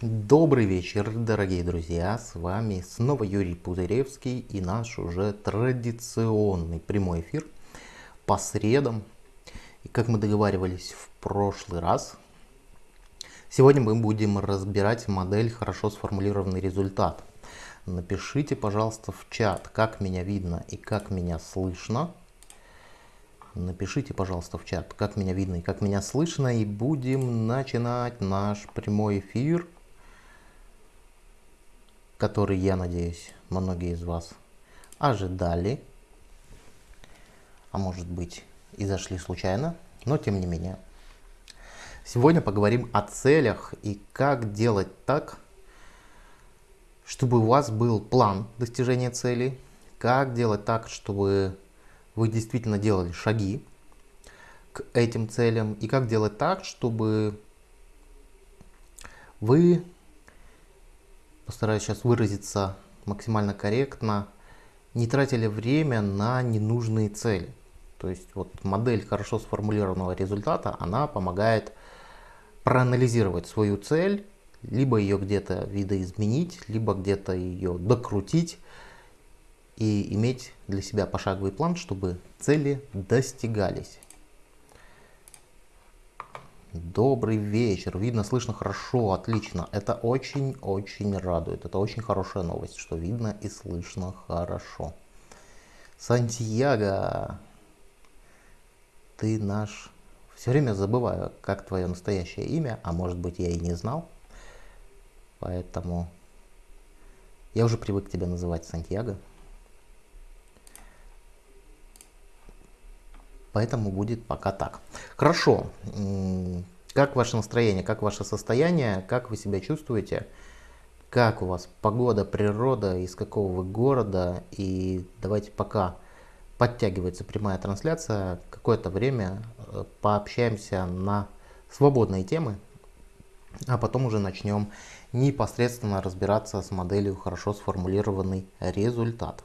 Добрый вечер, дорогие друзья, с вами снова Юрий Пузыревский и наш уже традиционный прямой эфир по средам. И как мы договаривались в прошлый раз, сегодня мы будем разбирать модель «Хорошо сформулированный результат». Напишите, пожалуйста, в чат, как меня видно и как меня слышно. Напишите, пожалуйста, в чат, как меня видно и как меня слышно, и будем начинать наш прямой эфир который, я надеюсь, многие из вас ожидали, а может быть и зашли случайно, но тем не менее. Сегодня поговорим о целях и как делать так, чтобы у вас был план достижения цели, как делать так, чтобы вы действительно делали шаги к этим целям и как делать так, чтобы вы постараюсь сейчас выразиться максимально корректно, не тратили время на ненужные цели. То есть вот модель хорошо сформулированного результата, она помогает проанализировать свою цель, либо ее где-то видоизменить, либо где-то ее докрутить и иметь для себя пошаговый план, чтобы цели достигались. Добрый вечер. Видно, слышно хорошо, отлично. Это очень-очень радует. Это очень хорошая новость, что видно и слышно хорошо. Сантьяго, ты наш... Все время забываю, как твое настоящее имя, а может быть я и не знал. Поэтому я уже привык тебя называть Сантьяго. Поэтому будет пока так. Хорошо. Как ваше настроение, как ваше состояние, как вы себя чувствуете? Как у вас погода, природа, из какого вы города? И давайте пока подтягивается прямая трансляция, какое-то время э, пообщаемся на свободные темы, а потом уже начнем непосредственно разбираться с моделью хорошо сформулированный результат.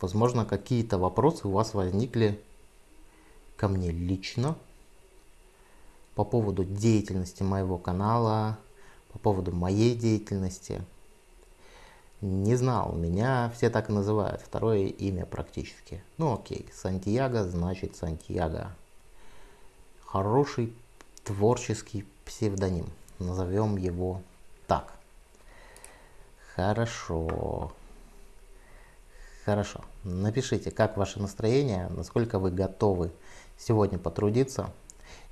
Возможно, какие-то вопросы у вас возникли ко мне лично по поводу деятельности моего канала, по поводу моей деятельности. Не знал, меня все так называют, второе имя практически. Ну окей, Сантьяго значит Сантьяго. Хороший творческий псевдоним, назовем его так. Хорошо. Хорошо. Напишите, как ваше настроение, насколько вы готовы сегодня потрудиться.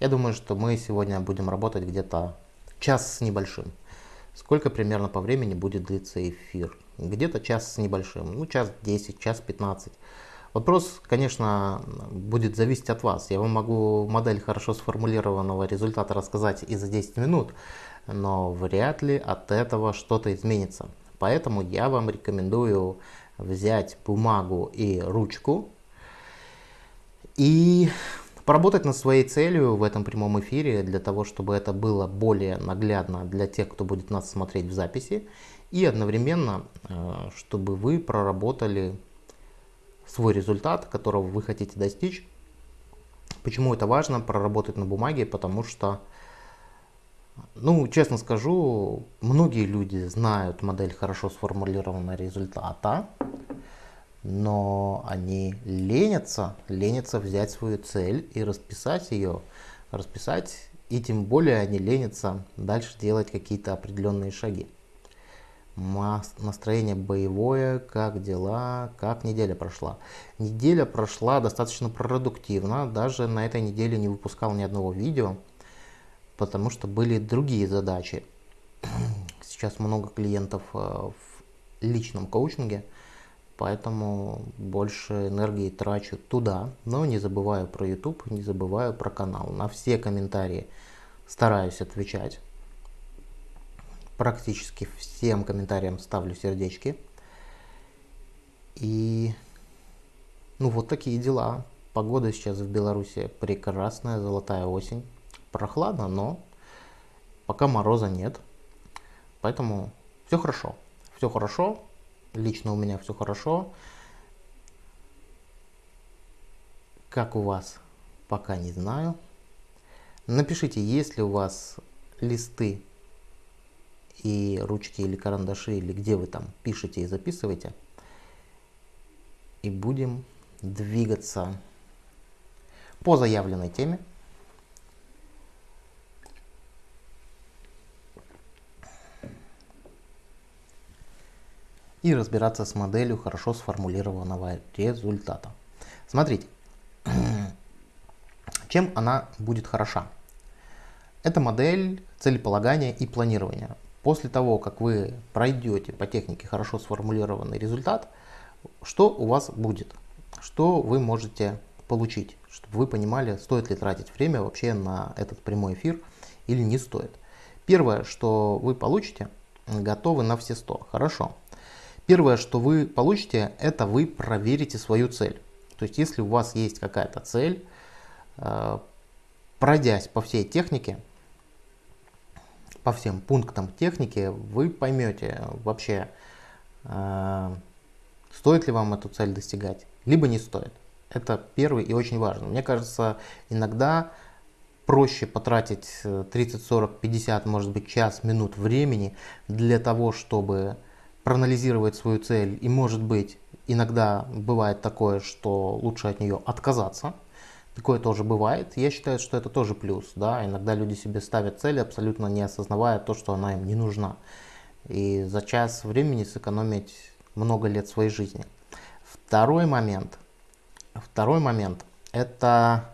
Я думаю, что мы сегодня будем работать где-то час с небольшим. Сколько примерно по времени будет длиться эфир? Где-то час с небольшим, ну час 10, час 15. Вопрос, конечно, будет зависеть от вас. Я вам могу модель хорошо сформулированного результата рассказать и за 10 минут, но вряд ли от этого что-то изменится. Поэтому я вам рекомендую взять бумагу и ручку и поработать над своей целью в этом прямом эфире, для того, чтобы это было более наглядно для тех, кто будет нас смотреть в записи, и одновременно, э, чтобы вы проработали свой результат, которого вы хотите достичь. Почему это важно проработать на бумаге? Потому что, ну, честно скажу, многие люди знают модель хорошо сформулированного результата, но они ленятся, ленятся взять свою цель и расписать ее, расписать, и тем более они ленятся дальше делать какие-то определенные шаги. Настроение боевое, как дела, как неделя прошла. Неделя прошла достаточно продуктивно, даже на этой неделе не выпускал ни одного видео, потому что были другие задачи. Сейчас много клиентов э, в личном коучинге, Поэтому больше энергии трачу туда, но не забываю про YouTube, не забываю про канал. На все комментарии стараюсь отвечать. Практически всем комментариям ставлю сердечки. И ну вот такие дела. Погода сейчас в Беларуси прекрасная, золотая осень. Прохладно, но пока мороза нет. Поэтому все хорошо. Все хорошо, Лично у меня все хорошо. Как у вас, пока не знаю. Напишите, есть ли у вас листы и ручки или карандаши, или где вы там пишете и записываете. И будем двигаться по заявленной теме. И разбираться с моделью хорошо сформулированного результата. Смотрите, чем она будет хороша? Это модель целеполагания и планирования. После того, как вы пройдете по технике хорошо сформулированный результат, что у вас будет? Что вы можете получить? Чтобы вы понимали, стоит ли тратить время вообще на этот прямой эфир или не стоит. Первое, что вы получите, готовы на все 100. Хорошо. Первое, что вы получите, это вы проверите свою цель. То есть, если у вас есть какая-то цель, э, пройдясь по всей технике, по всем пунктам техники, вы поймете вообще, э, стоит ли вам эту цель достигать, либо не стоит. Это первый и очень важно. Мне кажется, иногда проще потратить 30, 40, 50, может быть час, минут времени для того, чтобы проанализировать свою цель. И может быть, иногда бывает такое, что лучше от нее отказаться, Такое тоже бывает. Я считаю, что это тоже плюс. Да? Иногда люди себе ставят цели, абсолютно не осознавая то, что она им не нужна. И за час времени сэкономить много лет своей жизни. Второй момент. Второй момент. Это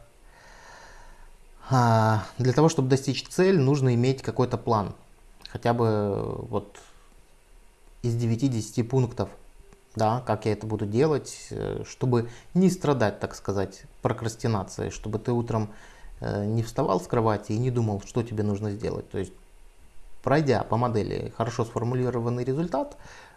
а, для того, чтобы достичь цель, нужно иметь какой-то план. Хотя бы вот из 9-10 пунктов да, как я это буду делать, э, чтобы не страдать, так сказать, прокрастинацией, чтобы ты утром э, не вставал с кровати и не думал, что тебе нужно сделать. То есть, пройдя по модели хорошо сформулированный результат,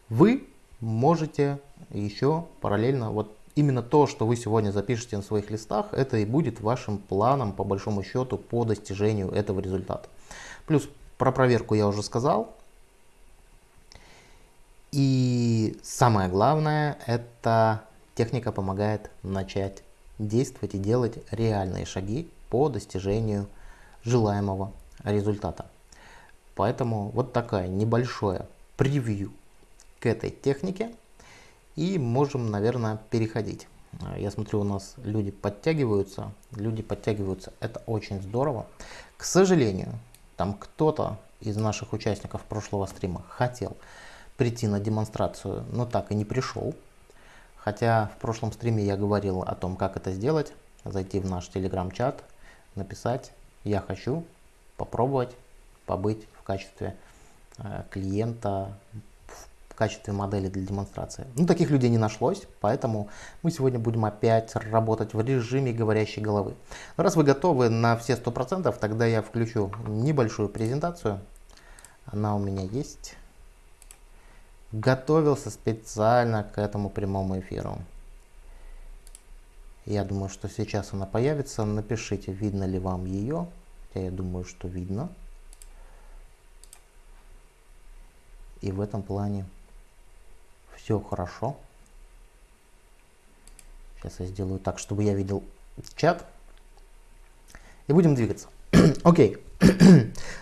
вы можете еще параллельно, вот именно то, что вы сегодня запишете на своих листах, это и будет вашим планом, по большому счету, по достижению этого результата. Плюс про проверку я уже сказал, и самое главное, эта техника помогает начать действовать и делать реальные шаги по достижению желаемого результата. Поэтому вот такая небольшое превью к этой технике. И можем, наверное, переходить. Я смотрю, у нас люди подтягиваются. Люди подтягиваются. Это очень здорово. К сожалению, там кто-то из наших участников прошлого стрима хотел прийти на демонстрацию, но так и не пришел. Хотя в прошлом стриме я говорил о том, как это сделать. Зайти в наш телеграм-чат, написать «Я хочу попробовать побыть в качестве э, клиента, в качестве модели для демонстрации». Ну, таких людей не нашлось, поэтому мы сегодня будем опять работать в режиме говорящей головы. Но раз вы готовы на все 100%, тогда я включу небольшую презентацию. Она у меня есть готовился специально к этому прямому эфиру. Я думаю, что сейчас она появится. Напишите, видно ли вам ее. Я думаю, что видно. И в этом плане все хорошо. Сейчас я сделаю так, чтобы я видел чат. И будем двигаться. Окей.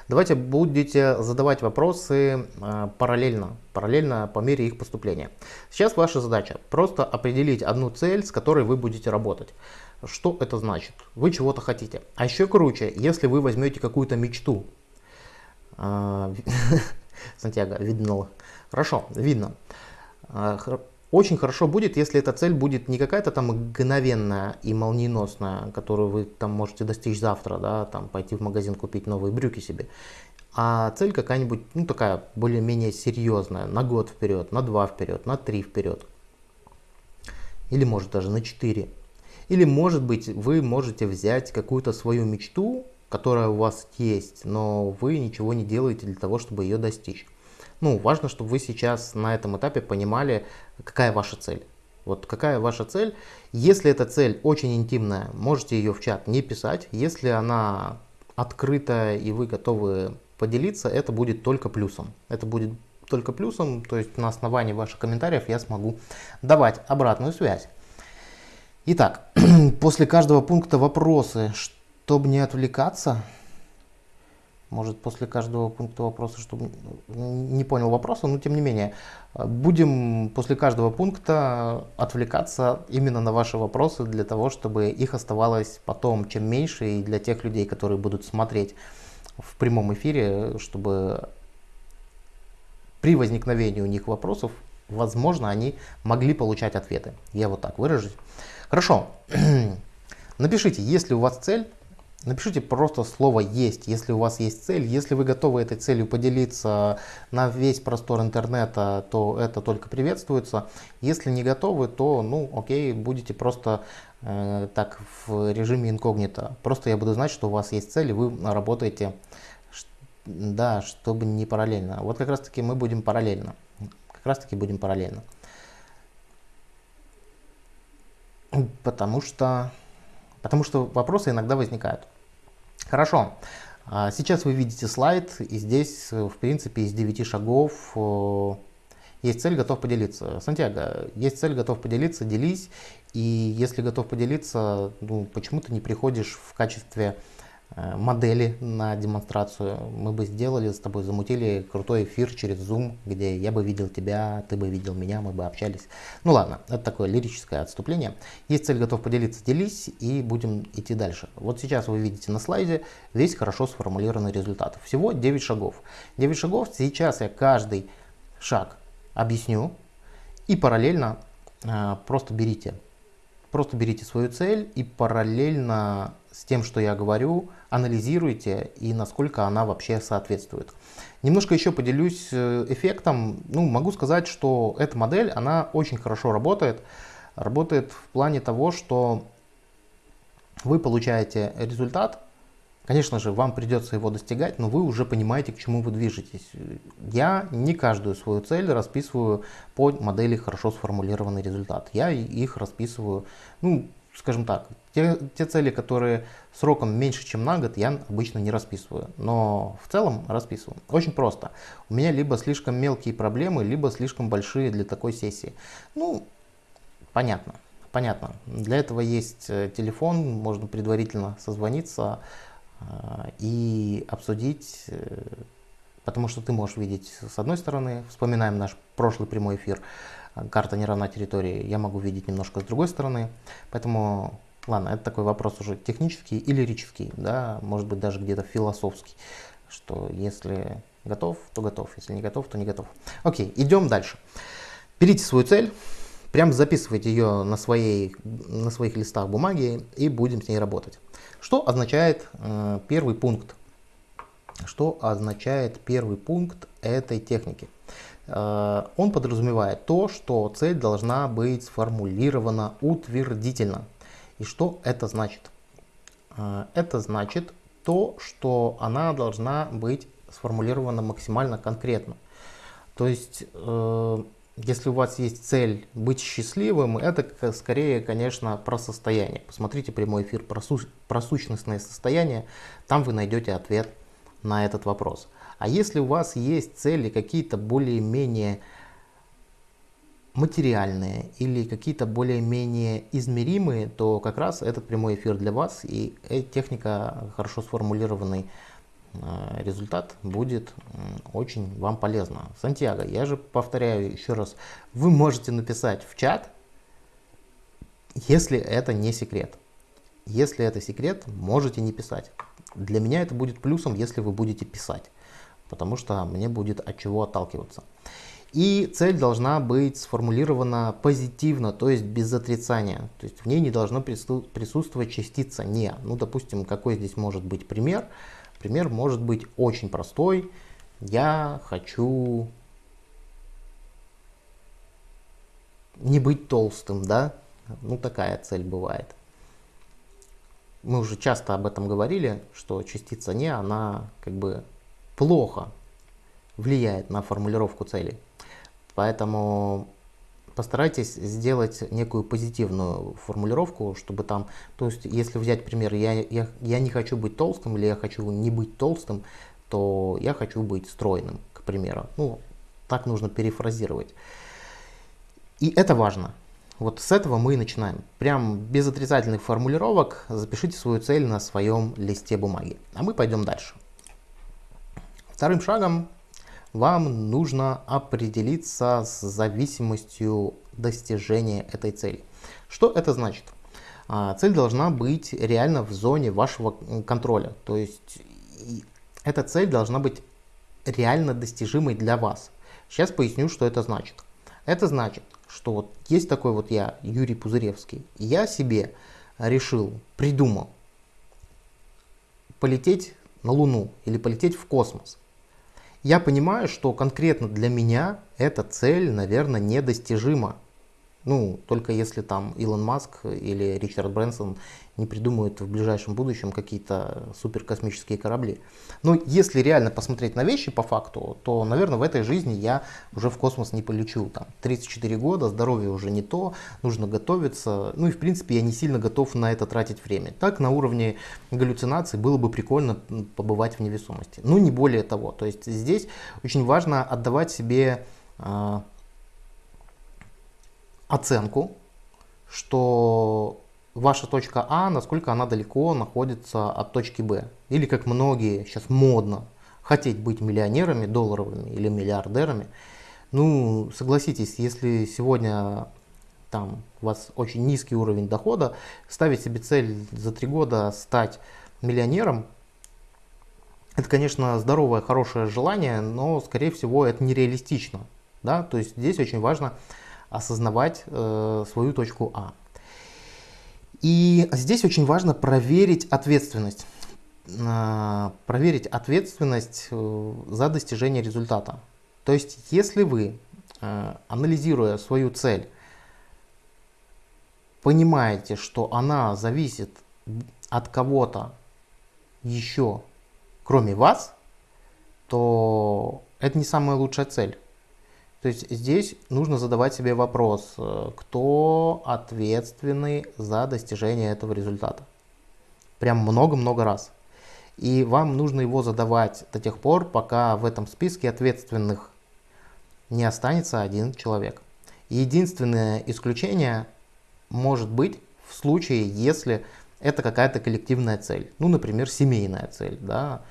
Давайте будете задавать вопросы э, параллельно, параллельно по мере их поступления. Сейчас ваша задача просто определить одну цель, с которой вы будете работать. Что это значит? Вы чего-то хотите. А еще круче, если вы возьмете какую-то мечту. Э, Сантьяго, видно. Хорошо, видно. Очень хорошо будет, если эта цель будет не какая-то там мгновенная и молниеносная, которую вы там можете достичь завтра, да, там пойти в магазин купить новые брюки себе, а цель какая-нибудь, ну такая более-менее серьезная, на год вперед, на два вперед, на три вперед, или может даже на четыре. Или может быть вы можете взять какую-то свою мечту, которая у вас есть, но вы ничего не делаете для того, чтобы ее достичь. Ну, важно, чтобы вы сейчас на этом этапе понимали, какая ваша цель. Вот какая ваша цель. Если эта цель очень интимная, можете ее в чат не писать. Если она открытая и вы готовы поделиться, это будет только плюсом. Это будет только плюсом, то есть на основании ваших комментариев я смогу давать обратную связь. Итак, после каждого пункта вопросы, чтобы не отвлекаться, может после каждого пункта вопроса, чтобы не понял вопроса, но тем не менее, будем после каждого пункта отвлекаться именно на ваши вопросы для того, чтобы их оставалось потом чем меньше и для тех людей, которые будут смотреть в прямом эфире, чтобы при возникновении у них вопросов, возможно, они могли получать ответы. Я вот так выражусь. Хорошо. Напишите, если у вас цель, напишите просто слово «есть», если у вас есть цель. Если вы готовы этой целью поделиться на весь простор интернета, то это только приветствуется. Если не готовы, то, ну, окей, будете просто э, так в режиме инкогнито. Просто я буду знать, что у вас есть цель, и вы работаете да, чтобы не параллельно. Вот как раз таки мы будем параллельно. Как раз таки будем параллельно. Потому что, потому что вопросы иногда возникают. Хорошо. А, сейчас вы видите слайд, и здесь, в принципе, из 9 шагов есть цель, готов поделиться. Сантьяго, есть цель, готов поделиться, делись. И если готов поделиться, ну, почему ты не приходишь в качестве Э, модели на демонстрацию. Мы бы сделали с тобой, замутили крутой эфир через Zoom, где я бы видел тебя, ты бы видел меня, мы бы общались. Ну ладно, это такое лирическое отступление. Есть цель, готов поделиться, делись и будем идти дальше. Вот сейчас вы видите на слайде весь хорошо сформулированный результат. Всего 9 шагов. 9 шагов, сейчас я каждый шаг объясню и параллельно э, просто берите. Просто берите свою цель и параллельно с тем, что я говорю, анализируйте и насколько она вообще соответствует. Немножко еще поделюсь э, эффектом. Ну, могу сказать, что эта модель, она очень хорошо работает. Работает в плане того, что вы получаете результат. Конечно же, вам придется его достигать, но вы уже понимаете, к чему вы движетесь. Я не каждую свою цель расписываю по модели хорошо сформулированный результат. Я их расписываю, ну, скажем так, те, те цели, которые сроком меньше, чем на год, я обычно не расписываю. Но в целом расписываю. Очень просто. У меня либо слишком мелкие проблемы, либо слишком большие для такой сессии. Ну, понятно. Понятно. Для этого есть э, телефон, можно предварительно созвониться э, и обсудить, э, потому что ты можешь видеть с одной стороны, вспоминаем наш прошлый прямой эфир, карта не равна территории, я могу видеть немножко с другой стороны. Поэтому, ладно, это такой вопрос уже технический и лирический, да, может быть даже где-то философский, что если готов, то готов, если не готов, то не готов. Окей, идем дальше. Берите свою цель, прям записывайте ее на, своей, на своих листах бумаги и будем с ней работать. Что означает э, первый пункт? Что означает первый пункт этой техники? Э, он подразумевает то, что цель должна быть сформулирована утвердительно. И что это значит? Э, это значит то, что она должна быть сформулирована максимально конкретно. То есть, э, если у вас есть цель быть счастливым, это скорее, конечно, про состояние. Посмотрите прямой эфир про, су про сущностное состояние, там вы найдете ответ на этот вопрос. А если у вас есть цели какие-то более-менее материальные или какие-то более-менее измеримые, то как раз этот прямой эфир для вас и техника хорошо сформулированный э, результат будет очень вам полезно. Сантьяго, я же повторяю еще раз, вы можете написать в чат, если это не секрет. Если это секрет, можете не писать. Для меня это будет плюсом, если вы будете писать потому что мне будет от чего отталкиваться. И цель должна быть сформулирована позитивно, то есть без отрицания. То есть в ней не должно присутствовать частица «не». Ну, допустим, какой здесь может быть пример? Пример может быть очень простой. Я хочу не быть толстым, да? Ну, такая цель бывает. Мы уже часто об этом говорили, что частица «не», она как бы плохо влияет на формулировку целей. Поэтому постарайтесь сделать некую позитивную формулировку, чтобы там, то есть если взять пример, я, я, я не хочу быть толстым или я хочу не быть толстым, то я хочу быть стройным, к примеру. Ну, так нужно перефразировать. И это важно. Вот с этого мы и начинаем. Прям без отрицательных формулировок запишите свою цель на своем листе бумаги. А мы пойдем дальше. Вторым шагом вам нужно определиться с зависимостью достижения этой цели. Что это значит? А, цель должна быть реально в зоне вашего контроля. То есть эта цель должна быть реально достижимой для вас. Сейчас поясню, что это значит. Это значит, что вот есть такой вот я, Юрий Пузыревский, и я себе решил, придумал полететь на Луну или полететь в космос. Я понимаю, что конкретно для меня эта цель, наверное, недостижима. Ну, только если там Илон Маск или Ричард Брэнсон не придумают в ближайшем будущем какие-то суперкосмические корабли. Но если реально посмотреть на вещи по факту, то, наверное, в этой жизни я уже в космос не полечу. Там 34 года, здоровье уже не то, нужно готовиться. Ну и, в принципе, я не сильно готов на это тратить время. Так, на уровне галлюцинаций было бы прикольно побывать в невесомости. Но не более того. То есть здесь очень важно отдавать себе а, оценку, что ваша точка А, насколько она далеко находится от точки Б. Или как многие сейчас модно хотеть быть миллионерами долларовыми или миллиардерами. Ну, согласитесь, если сегодня там у вас очень низкий уровень дохода, ставить себе цель за три года стать миллионером, это, конечно, здоровое, хорошее желание, но, скорее всего, это нереалистично. Да? То есть здесь очень важно осознавать э, свою точку А. И здесь очень важно проверить ответственность. Э, проверить ответственность э, за достижение результата. То есть, если вы, э, анализируя свою цель, понимаете, что она зависит от кого-то еще, кроме вас, то это не самая лучшая цель. То есть здесь нужно задавать себе вопрос, э, кто ответственный за достижение этого результата. Прям много-много раз. И вам нужно его задавать до тех пор, пока в этом списке ответственных не останется один человек. Единственное исключение может быть в случае, если это какая-то коллективная цель. Ну, например, семейная цель. Да?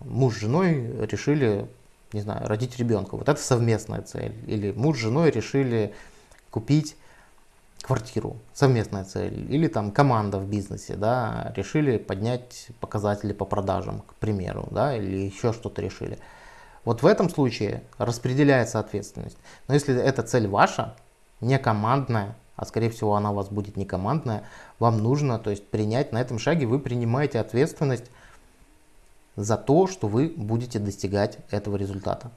Муж с женой решили не знаю, родить ребенка. Вот это совместная цель. Или муж с женой решили купить квартиру, совместная цель. Или там команда в бизнесе, да, решили поднять показатели по продажам, к примеру, да, или еще что-то решили. Вот в этом случае распределяется ответственность. Но если эта цель ваша, не командная, а скорее всего она у вас будет не командная, вам нужно то есть, принять на этом шаге, вы принимаете ответственность за то, что вы будете достигать этого результата.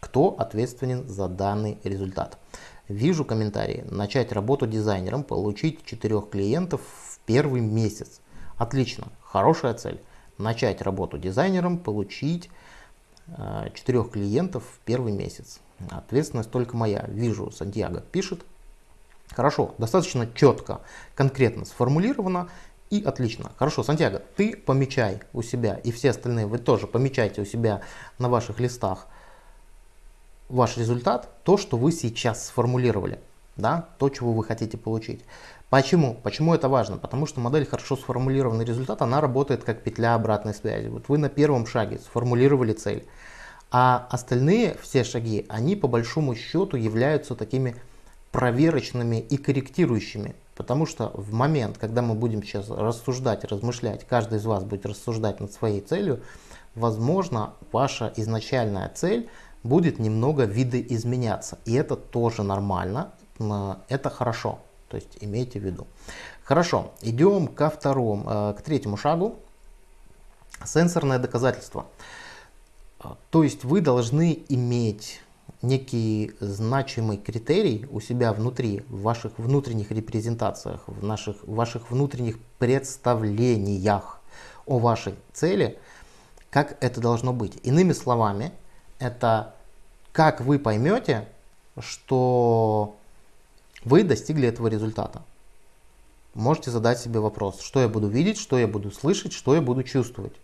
Кто ответственен за данный результат? Вижу комментарии. Начать работу дизайнером, получить 4 клиентов в первый месяц. Отлично, хорошая цель. Начать работу дизайнером, получить 4 э, клиентов в первый месяц. Ответственность только моя. Вижу, Сантьяго пишет. Хорошо, достаточно четко, конкретно сформулировано. И отлично. Хорошо, Сантьяго, ты помечай у себя, и все остальные вы тоже помечайте у себя на ваших листах ваш результат, то, что вы сейчас сформулировали, да, то, чего вы хотите получить. Почему? Почему это важно? Потому что модель хорошо сформулированный результат, она работает как петля обратной связи. Вот вы на первом шаге сформулировали цель, а остальные все шаги, они по большому счету являются такими проверочными и корректирующими. Потому что в момент, когда мы будем сейчас рассуждать, размышлять, каждый из вас будет рассуждать над своей целью, возможно, ваша изначальная цель будет немного видоизменяться. И это тоже нормально, это хорошо. То есть имейте в виду. Хорошо, идем ко второму, э, к третьему шагу. Сенсорное доказательство. То есть вы должны иметь некий значимый критерий у себя внутри, в ваших внутренних репрезентациях, в, наших, в ваших внутренних представлениях о вашей цели, как это должно быть. Иными словами, это как вы поймете, что вы достигли этого результата. Можете задать себе вопрос, что я буду видеть, что я буду слышать, что я буду чувствовать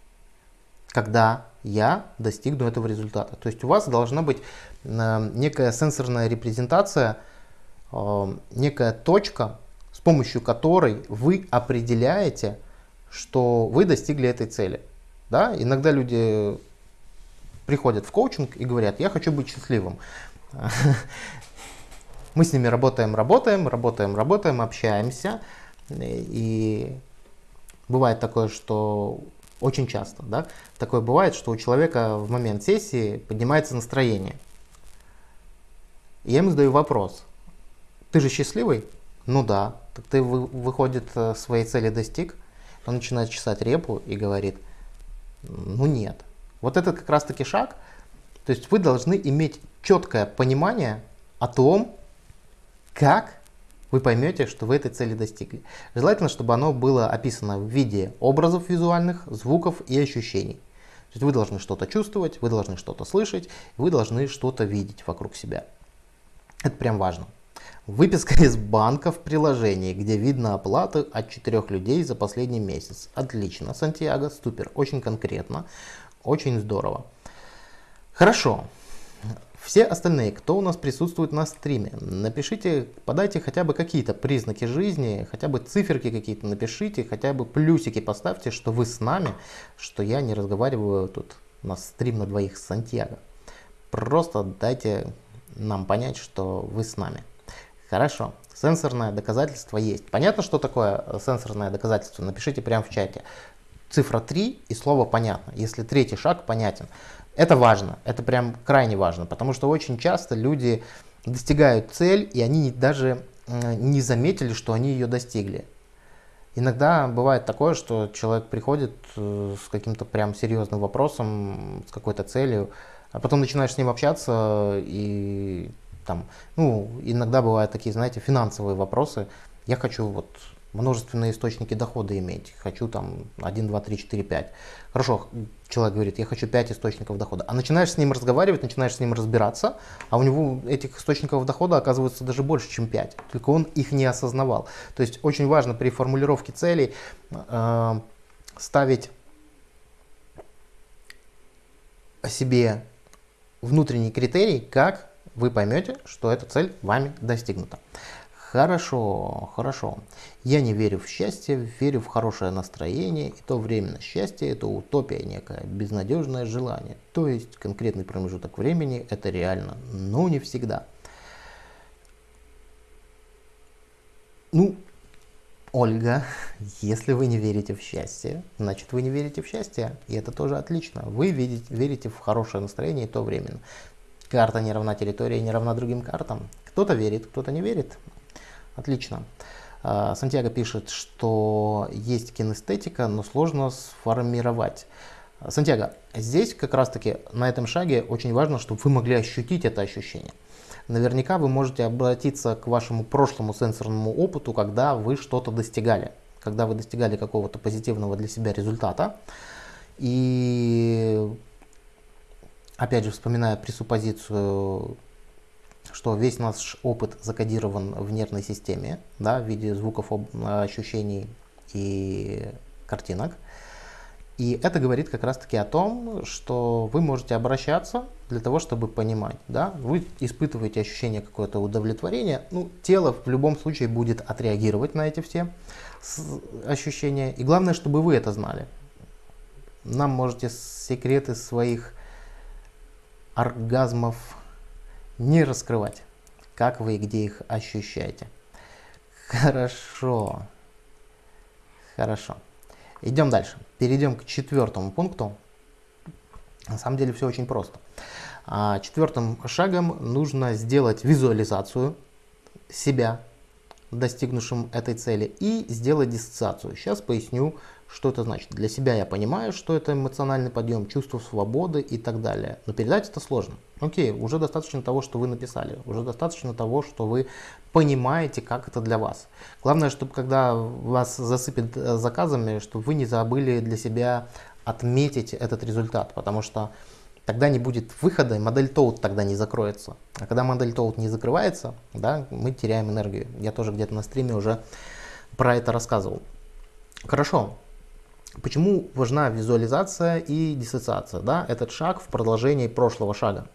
когда я достигну этого результата. То есть у вас должна быть э, некая сенсорная репрезентация, э, некая точка, с помощью которой вы определяете, что вы достигли этой цели. Да? Иногда люди приходят в коучинг и говорят, я хочу быть счастливым. Мы с ними работаем, работаем, работаем, работаем, общаемся. И бывает такое, что очень часто, да, такое бывает, что у человека в момент сессии поднимается настроение. Я ему задаю вопрос. Ты же счастливый? Ну да. Так ты, выходит, э, своей цели достиг? Он начинает чесать репу и говорит, ну нет. Вот этот как раз таки шаг, то есть вы должны иметь четкое понимание о том, как вы поймете, что вы этой цели достигли. Желательно, чтобы оно было описано в виде образов визуальных, звуков и ощущений. То есть вы должны что-то чувствовать, вы должны что-то слышать, вы должны что-то видеть вокруг себя. Это прям важно. Выписка из банка в приложении, где видно оплаты от четырех людей за последний месяц. Отлично, Сантьяго, супер, очень конкретно, очень здорово. Хорошо. Все остальные, кто у нас присутствует на стриме, напишите, подайте хотя бы какие-то признаки жизни, хотя бы циферки какие-то напишите, хотя бы плюсики поставьте, что вы с нами, что я не разговариваю тут на стрим на двоих с Сантьяго. Просто дайте нам понять, что вы с нами. Хорошо, сенсорное доказательство есть. Понятно, что такое сенсорное доказательство? Напишите прямо в чате. Цифра 3 и слово понятно, если третий шаг понятен. Это важно, это прям крайне важно, потому что очень часто люди достигают цель, и они даже не заметили, что они ее достигли. Иногда бывает такое, что человек приходит э, с каким-то прям серьезным вопросом, с какой-то целью, а потом начинаешь с ним общаться, и там, ну, иногда бывают такие, знаете, финансовые вопросы. Я хочу вот множественные источники дохода иметь. Хочу там 1, 2, 3, 4, 5. Хорошо, человек говорит, я хочу 5 источников дохода. А начинаешь с ним разговаривать, начинаешь с ним разбираться, а у него этих источников дохода оказывается даже больше, чем 5. Только он их не осознавал. То есть очень важно при формулировке целей э, ставить себе внутренний критерий, как вы поймете, что эта цель вами достигнута. Хорошо, хорошо. Я не верю в счастье, верю в хорошее настроение, и то временно счастье это утопия некая, безнадежное желание. То есть конкретный промежуток времени это реально, но не всегда. Ну, Ольга, если вы не верите в счастье, значит вы не верите в счастье, и это тоже отлично. Вы видите, верите в хорошее настроение, и то временно. Карта не равна территории, не равна другим картам. Кто-то верит, кто-то не верит. Отлично. А, Сантьяго пишет, что есть кинестетика, но сложно сформировать. Сантьяго, здесь как раз таки на этом шаге очень важно, чтобы вы могли ощутить это ощущение. Наверняка вы можете обратиться к вашему прошлому сенсорному опыту, когда вы что-то достигали, когда вы достигали какого-то позитивного для себя результата. И опять же, вспоминая пресуппозицию что весь наш опыт закодирован в нервной системе, да, в виде звуков, ощущений и картинок. И это говорит как раз таки о том, что вы можете обращаться для того, чтобы понимать. Да? Вы испытываете ощущение какое-то удовлетворения. Ну, тело в любом случае будет отреагировать на эти все ощущения. И главное, чтобы вы это знали. Нам можете секреты своих оргазмов не раскрывать, как вы и где их ощущаете. Хорошо. Хорошо. Идем дальше. Перейдем к четвертому пункту. На самом деле все очень просто. А, четвертым шагом нужно сделать визуализацию себя, достигнувшим этой цели, и сделать диссоциацию. Сейчас поясню, что это значит? Для себя я понимаю, что это эмоциональный подъем, чувство свободы и так далее. Но передать это сложно. Окей, уже достаточно того, что вы написали. Уже достаточно того, что вы понимаете, как это для вас. Главное, чтобы когда вас засыпят э, заказами, чтобы вы не забыли для себя отметить этот результат. Потому что тогда не будет выхода, и модель Toad тогда не закроется. А когда модель Toad не закрывается, да, мы теряем энергию. Я тоже где-то на стриме уже про это рассказывал. Хорошо, Почему важна визуализация и диссоциация? Да? Этот шаг в продолжении прошлого шага.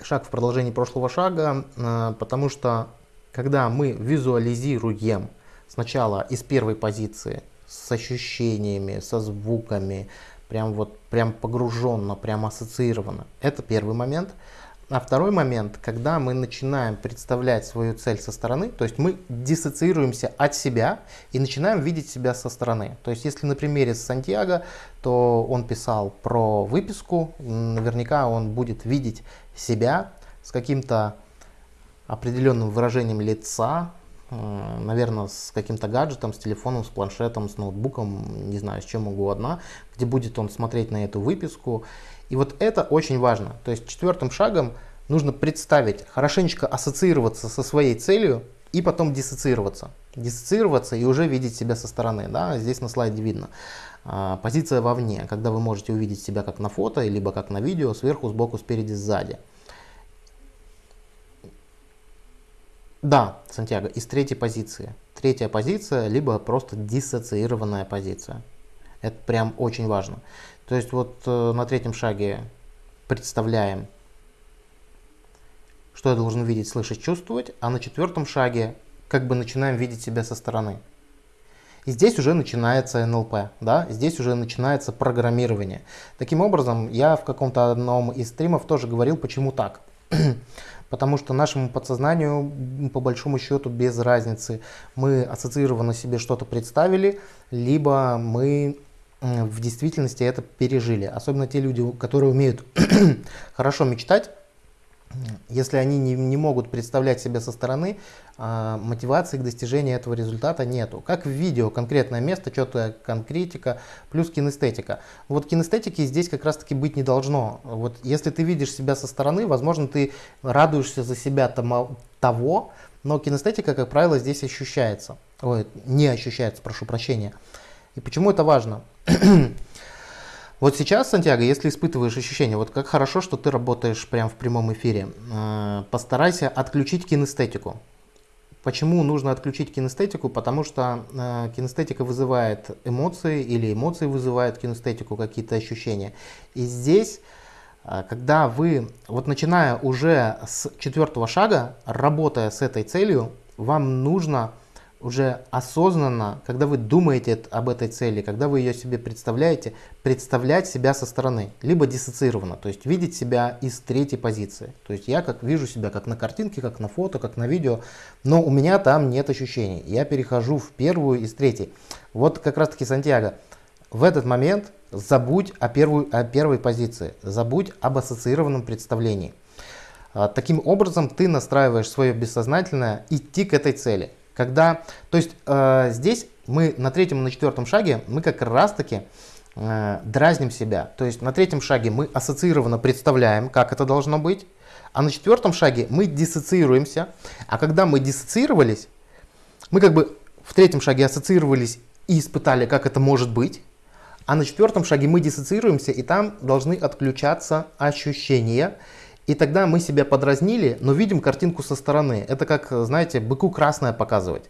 Шаг в продолжении прошлого шага, э, потому что когда мы визуализируем сначала из первой позиции с ощущениями, со звуками, прям вот прям погруженно, прям ассоциировано. Это первый момент. А второй момент, когда мы начинаем представлять свою цель со стороны, то есть мы диссоциируемся от себя и начинаем видеть себя со стороны. То есть если на примере с Сантьяго, то он писал про выписку, наверняка он будет видеть себя с каким-то определенным выражением лица, наверное, с каким-то гаджетом, с телефоном, с планшетом, с ноутбуком, не знаю, с чем угодно, где будет он смотреть на эту выписку и вот это очень важно. То есть четвертым шагом нужно представить, хорошенечко ассоциироваться со своей целью и потом диссоциироваться. Диссоциироваться и уже видеть себя со стороны. Да? Здесь на слайде видно. А, позиция вовне, когда вы можете увидеть себя как на фото, либо как на видео, сверху, сбоку, спереди, сзади. Да, Сантьяго, из третьей позиции. Третья позиция, либо просто диссоциированная позиция. Это прям очень важно. То есть вот э, на третьем шаге представляем, что я должен видеть, слышать, чувствовать, а на четвертом шаге как бы начинаем видеть себя со стороны. И здесь уже начинается НЛП, да, здесь уже начинается программирование. Таким образом, я в каком-то одном из стримов тоже говорил, почему так. Потому что нашему подсознанию, по большому счету, без разницы, мы ассоциированно себе что-то представили, либо мы в действительности это пережили. Особенно те люди, которые умеют хорошо мечтать, если они не, не могут представлять себя со стороны, а, мотивации к достижению этого результата нету. Как в видео, конкретное место, четкая конкретика, плюс кинестетика. Вот кинестетики здесь как раз таки быть не должно. Вот если ты видишь себя со стороны, возможно, ты радуешься за себя тому, того, но кинестетика, как правило, здесь ощущается. Ой, не ощущается, прошу прощения. И почему это важно? вот сейчас, Сантьяго, если испытываешь ощущение, вот как хорошо, что ты работаешь прямо в прямом эфире, э, постарайся отключить кинестетику. Почему нужно отключить кинестетику? Потому что э, кинестетика вызывает эмоции или эмоции вызывают кинестетику, какие-то ощущения. И здесь, э, когда вы, вот начиная уже с четвертого шага, работая с этой целью, вам нужно уже осознанно, когда вы думаете об этой цели, когда вы ее себе представляете, представлять себя со стороны, либо диссоциированно, то есть видеть себя из третьей позиции. То есть я как вижу себя как на картинке, как на фото, как на видео, но у меня там нет ощущений. Я перехожу в первую из третьей. Вот как раз таки Сантьяго, в этот момент забудь о, первой, о первой позиции, забудь об ассоциированном представлении. А, таким образом ты настраиваешь свое бессознательное идти к этой цели. Когда, то есть э, здесь мы на третьем и на четвертом шаге мы как раз таки э, дразним себя. То есть на третьем шаге мы ассоциированно представляем, как это должно быть, а на четвертом шаге мы диссоциируемся. А когда мы диссоциировались, мы как бы в третьем шаге ассоциировались и испытали, как это может быть. А на четвертом шаге мы диссоциируемся, и там должны отключаться ощущения. И тогда мы себя подразнили, но видим картинку со стороны. Это как, знаете, быку красное показывать.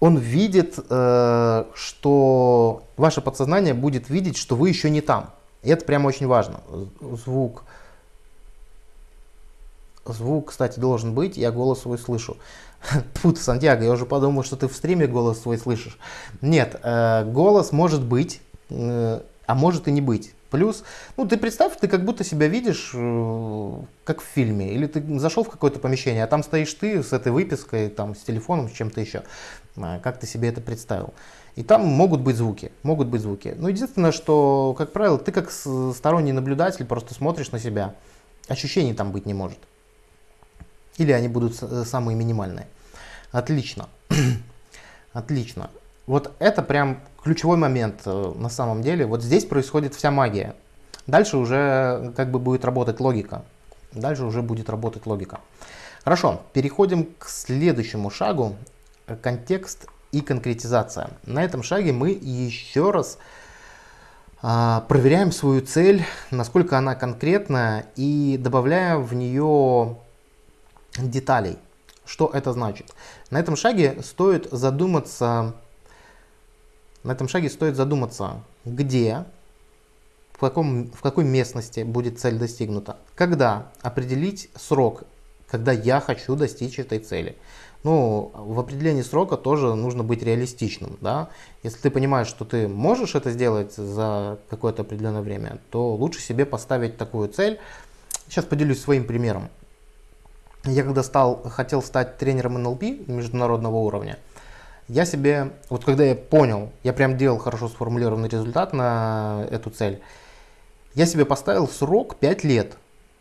Он видит, э, что ваше подсознание будет видеть, что вы еще не там. И это прямо очень важно. Звук. Звук, кстати, должен быть, я голос свой слышу. Тут, Сантьяго, я уже подумал, что ты в стриме голос свой слышишь. Нет, э, голос может быть, э, а может и не быть. Плюс, ну ты представь, ты как будто себя видишь, э, как в фильме, или ты зашел в какое-то помещение, а там стоишь ты с этой выпиской, там, с телефоном, с чем-то еще. А, как ты себе это представил? И там могут быть звуки, могут быть звуки. Но единственное, что, как правило, ты как сторонний наблюдатель просто смотришь на себя, ощущений там быть не может. Или они будут э, самые минимальные. Отлично. Отлично. Вот это прям ключевой момент э, на самом деле. Вот здесь происходит вся магия. Дальше уже как бы будет работать логика. Дальше уже будет работать логика. Хорошо, переходим к следующему шагу. Контекст и конкретизация. На этом шаге мы еще раз а, проверяем свою цель, насколько она конкретная и добавляем в нее деталей. Что это значит? На этом шаге стоит задуматься на этом шаге стоит задуматься, где, в, каком, в какой местности будет цель достигнута, когда определить срок, когда я хочу достичь этой цели. ну, в определении срока тоже нужно быть реалистичным, да. Если ты понимаешь, что ты можешь это сделать за какое-то определенное время, то лучше себе поставить такую цель. Сейчас поделюсь своим примером. Я когда стал, хотел стать тренером НЛП международного уровня, я себе, вот когда я понял, я прям делал хорошо сформулированный результат на эту цель, я себе поставил срок 5 лет.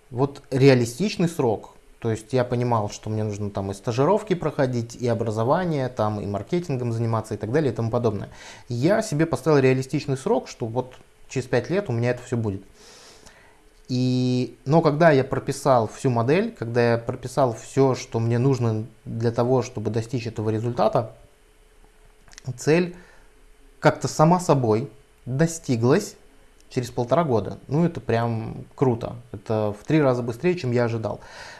Вот реалистичный срок. То есть я понимал, что мне нужно там и стажировки проходить, и образование, там и маркетингом заниматься и так далее и тому подобное. Я себе поставил реалистичный срок, что вот через 5 лет у меня это все будет. И, но когда я прописал всю модель, когда я прописал все, что мне нужно для того, чтобы достичь этого результата, цель как-то сама собой достиглась через полтора года. Ну, это прям круто. Это в три раза быстрее, чем я ожидал.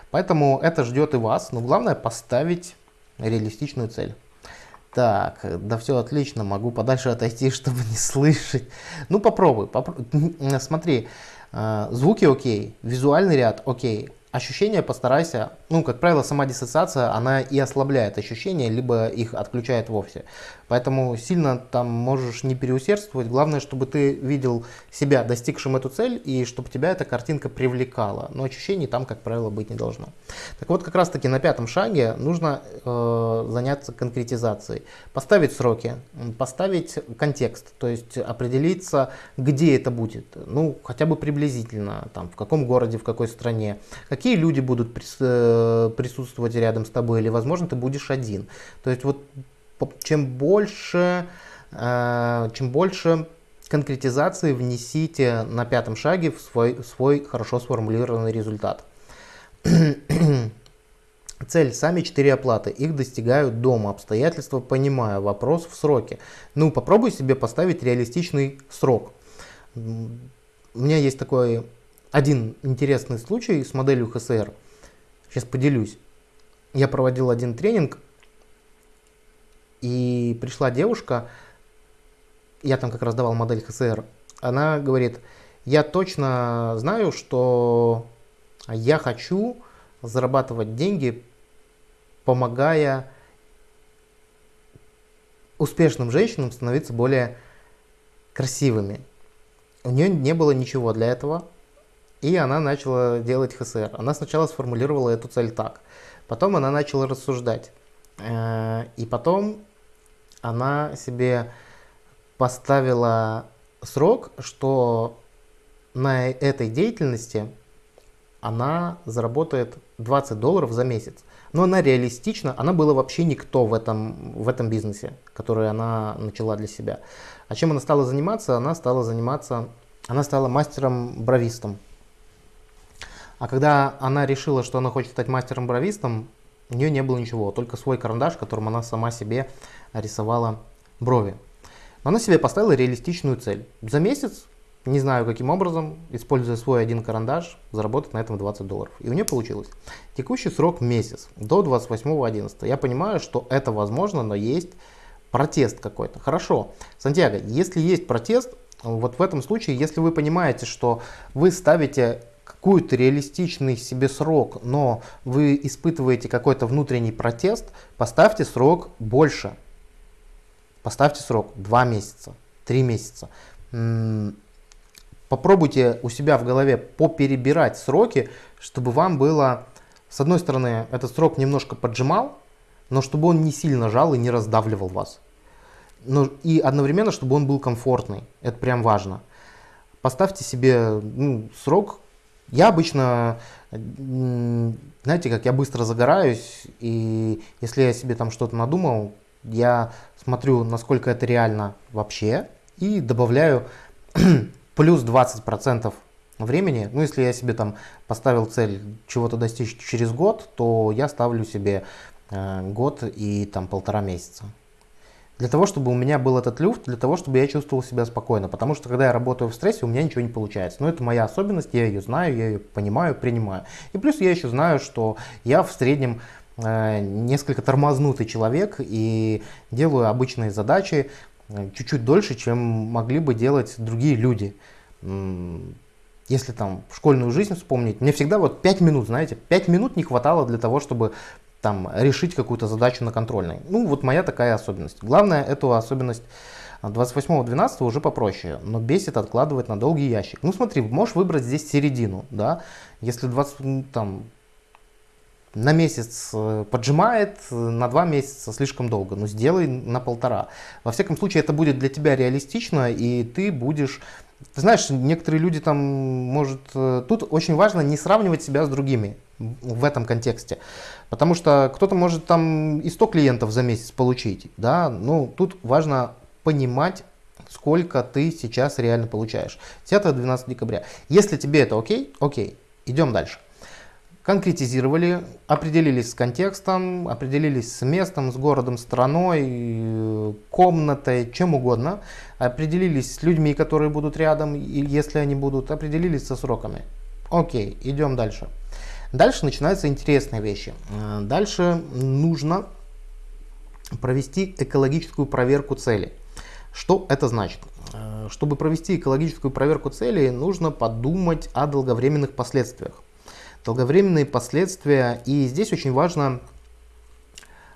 Поэтому это ждет и вас, но главное поставить реалистичную цель. Так, да все отлично, могу подальше отойти, чтобы не слышать. Ну попробуй, попробуй. смотри, э, звуки окей, визуальный ряд окей, ощущения постарайся, ну, как правило, сама диссоциация, она и ослабляет ощущения, либо их отключает вовсе. Поэтому сильно там можешь не переусердствовать. Главное, чтобы ты видел себя достигшим эту цель и чтобы тебя эта картинка привлекала. Но ощущений там, как правило, быть не должно. Так вот, как раз таки на пятом шаге нужно э, заняться конкретизацией. Поставить сроки, поставить контекст, то есть определиться, где это будет. Ну, хотя бы приблизительно, там, в каком городе, в какой стране. Какие люди будут прис, э, присутствовать рядом с тобой или, возможно, ты будешь один. То есть вот чем больше, э, чем больше конкретизации внесите на пятом шаге в свой, свой хорошо сформулированный результат. Цель. Сами четыре оплаты. Их достигают дома. Обстоятельства понимаю. Вопрос в сроке. Ну, попробуй себе поставить реалистичный срок. У меня есть такой один интересный случай с моделью ХСР. Сейчас поделюсь. Я проводил один тренинг и пришла девушка, я там как раз давал модель ХСР, она говорит, я точно знаю, что я хочу зарабатывать деньги, помогая успешным женщинам становиться более красивыми. У нее не было ничего для этого, и она начала делать ХСР. Она сначала сформулировала эту цель так, потом она начала рассуждать. Э, и потом она себе поставила срок, что на этой деятельности она заработает 20 долларов за месяц. Но она реалистична, она была вообще никто в этом, в этом бизнесе, который она начала для себя. А чем она стала заниматься? Она стала заниматься, она стала мастером-бровистом. А когда она решила, что она хочет стать мастером-бровистом, у нее не было ничего, только свой карандаш, которым она сама себе рисовала брови. Но она себе поставила реалистичную цель. За месяц, не знаю каким образом, используя свой один карандаш, заработать на этом 20 долларов. И у нее получилось. Текущий срок месяц, до 28.11. Я понимаю, что это возможно, но есть протест какой-то. Хорошо, Сантьяго, если есть протест, вот в этом случае, если вы понимаете, что вы ставите какой-то реалистичный себе срок, но вы испытываете какой-то внутренний протест, поставьте срок больше. Поставьте срок 2 месяца, 3 месяца. Попробуйте у себя в голове поперебирать сроки, чтобы вам было, с одной стороны, этот срок немножко поджимал, но чтобы он не сильно жал и не раздавливал вас. Но и одновременно, чтобы он был комфортный. Это прям важно. Поставьте себе ну, срок. Я обычно, знаете, как я быстро загораюсь, и если я себе там что-то надумал, я смотрю, насколько это реально вообще, и добавляю плюс 20% времени. Ну, если я себе там поставил цель чего-то достичь через год, то я ставлю себе э, год и там полтора месяца. Для того, чтобы у меня был этот люфт, для того, чтобы я чувствовал себя спокойно. Потому что, когда я работаю в стрессе, у меня ничего не получается. Но это моя особенность, я ее знаю, я ее понимаю, принимаю. И плюс я еще знаю, что я в среднем Э, несколько тормознутый человек и делаю обычные задачи э, чуть-чуть дольше, чем могли бы делать другие люди. Если там школьную жизнь вспомнить, мне всегда вот 5 минут, знаете, 5 минут не хватало для того, чтобы там, решить какую-то задачу на контрольной. Ну, вот моя такая особенность. Главное, эту особенность 28-12 уже попроще, но бесит откладывать на долгий ящик. Ну смотри, можешь выбрать здесь середину, да, если 20, там, на месяц э, поджимает, на два месяца слишком долго, но сделай на полтора. Во всяком случае, это будет для тебя реалистично, и ты будешь... Ты знаешь, некоторые люди там, может... Э, тут очень важно не сравнивать себя с другими в этом контексте. Потому что кто-то может там и 100 клиентов за месяц получить, да, ну тут важно понимать, сколько ты сейчас реально получаешь. 10-12 декабря. Если тебе это окей, окей, идем дальше. Конкретизировали, определились с контекстом, определились с местом, с городом, страной, комнатой, чем угодно. Определились с людьми, которые будут рядом, если они будут, определились со сроками. Окей, идем дальше. Дальше начинаются интересные вещи. Дальше нужно провести экологическую проверку цели. Что это значит? Э, чтобы провести экологическую проверку целей, нужно подумать о долговременных последствиях. Долговременные последствия, и здесь очень важно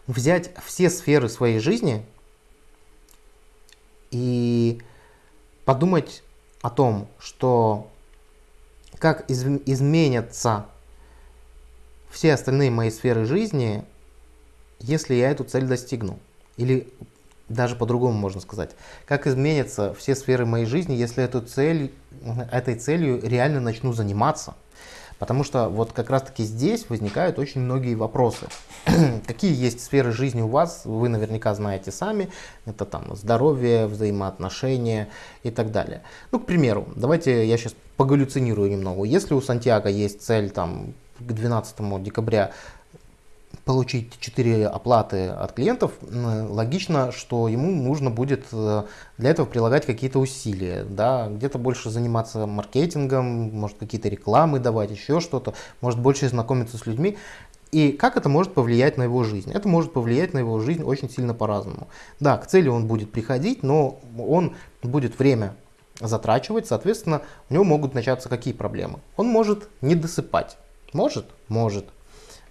взять все сферы своей жизни и подумать о том, что как из, изменятся все остальные мои сферы жизни, если я эту цель достигну. Или даже по-другому можно сказать. Как изменятся все сферы моей жизни, если эту цель, этой целью реально начну заниматься? Потому что вот как раз таки здесь возникают очень многие вопросы. Какие есть сферы жизни у вас, вы наверняка знаете сами. Это там здоровье, взаимоотношения и так далее. Ну, к примеру, давайте я сейчас погаллюцинирую немного. Если у Сантьяго есть цель там к 12 декабря получить 4 оплаты от клиентов, логично, что ему нужно будет э, для этого прилагать какие-то усилия, да, где-то больше заниматься маркетингом, может какие-то рекламы давать, еще что-то, может больше знакомиться с людьми. И как это может повлиять на его жизнь? Это может повлиять на его жизнь очень сильно по-разному. Да, к цели он будет приходить, но он будет время затрачивать, соответственно, у него могут начаться какие проблемы? Он может не досыпать. Может? Может.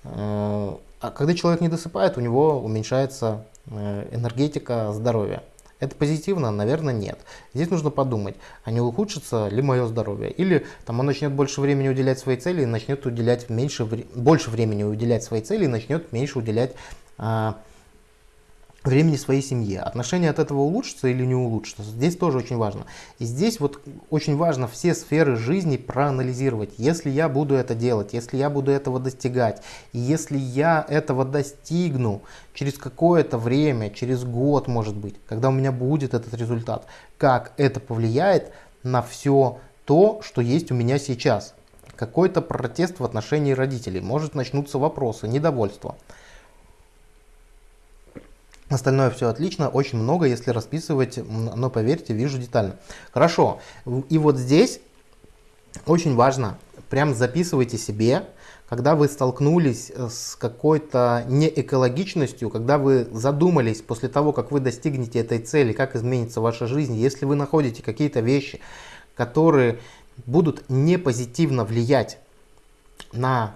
Э, а когда человек не досыпает, у него уменьшается э, энергетика здоровья. Это позитивно? Наверное, нет. Здесь нужно подумать, а не ухудшится ли мое здоровье. Или там, он начнет больше времени уделять своей цели и начнет уделять меньше, больше времени уделять своей цели и начнет меньше уделять а, времени своей семье. Отношения от этого улучшатся или не улучшатся, здесь тоже очень важно. И здесь вот очень важно все сферы жизни проанализировать. Если я буду это делать, если я буду этого достигать, и если я этого достигну через какое-то время, через год может быть, когда у меня будет этот результат, как это повлияет на все то, что есть у меня сейчас. Какой-то протест в отношении родителей, может начнутся вопросы, недовольство. Остальное все отлично, очень много, если расписывать, но поверьте, вижу детально. Хорошо, и вот здесь очень важно, прям записывайте себе, когда вы столкнулись э, с какой-то неэкологичностью, когда вы задумались после того, как вы достигнете этой цели, как изменится ваша жизнь, если вы находите какие-то вещи, которые будут не позитивно влиять на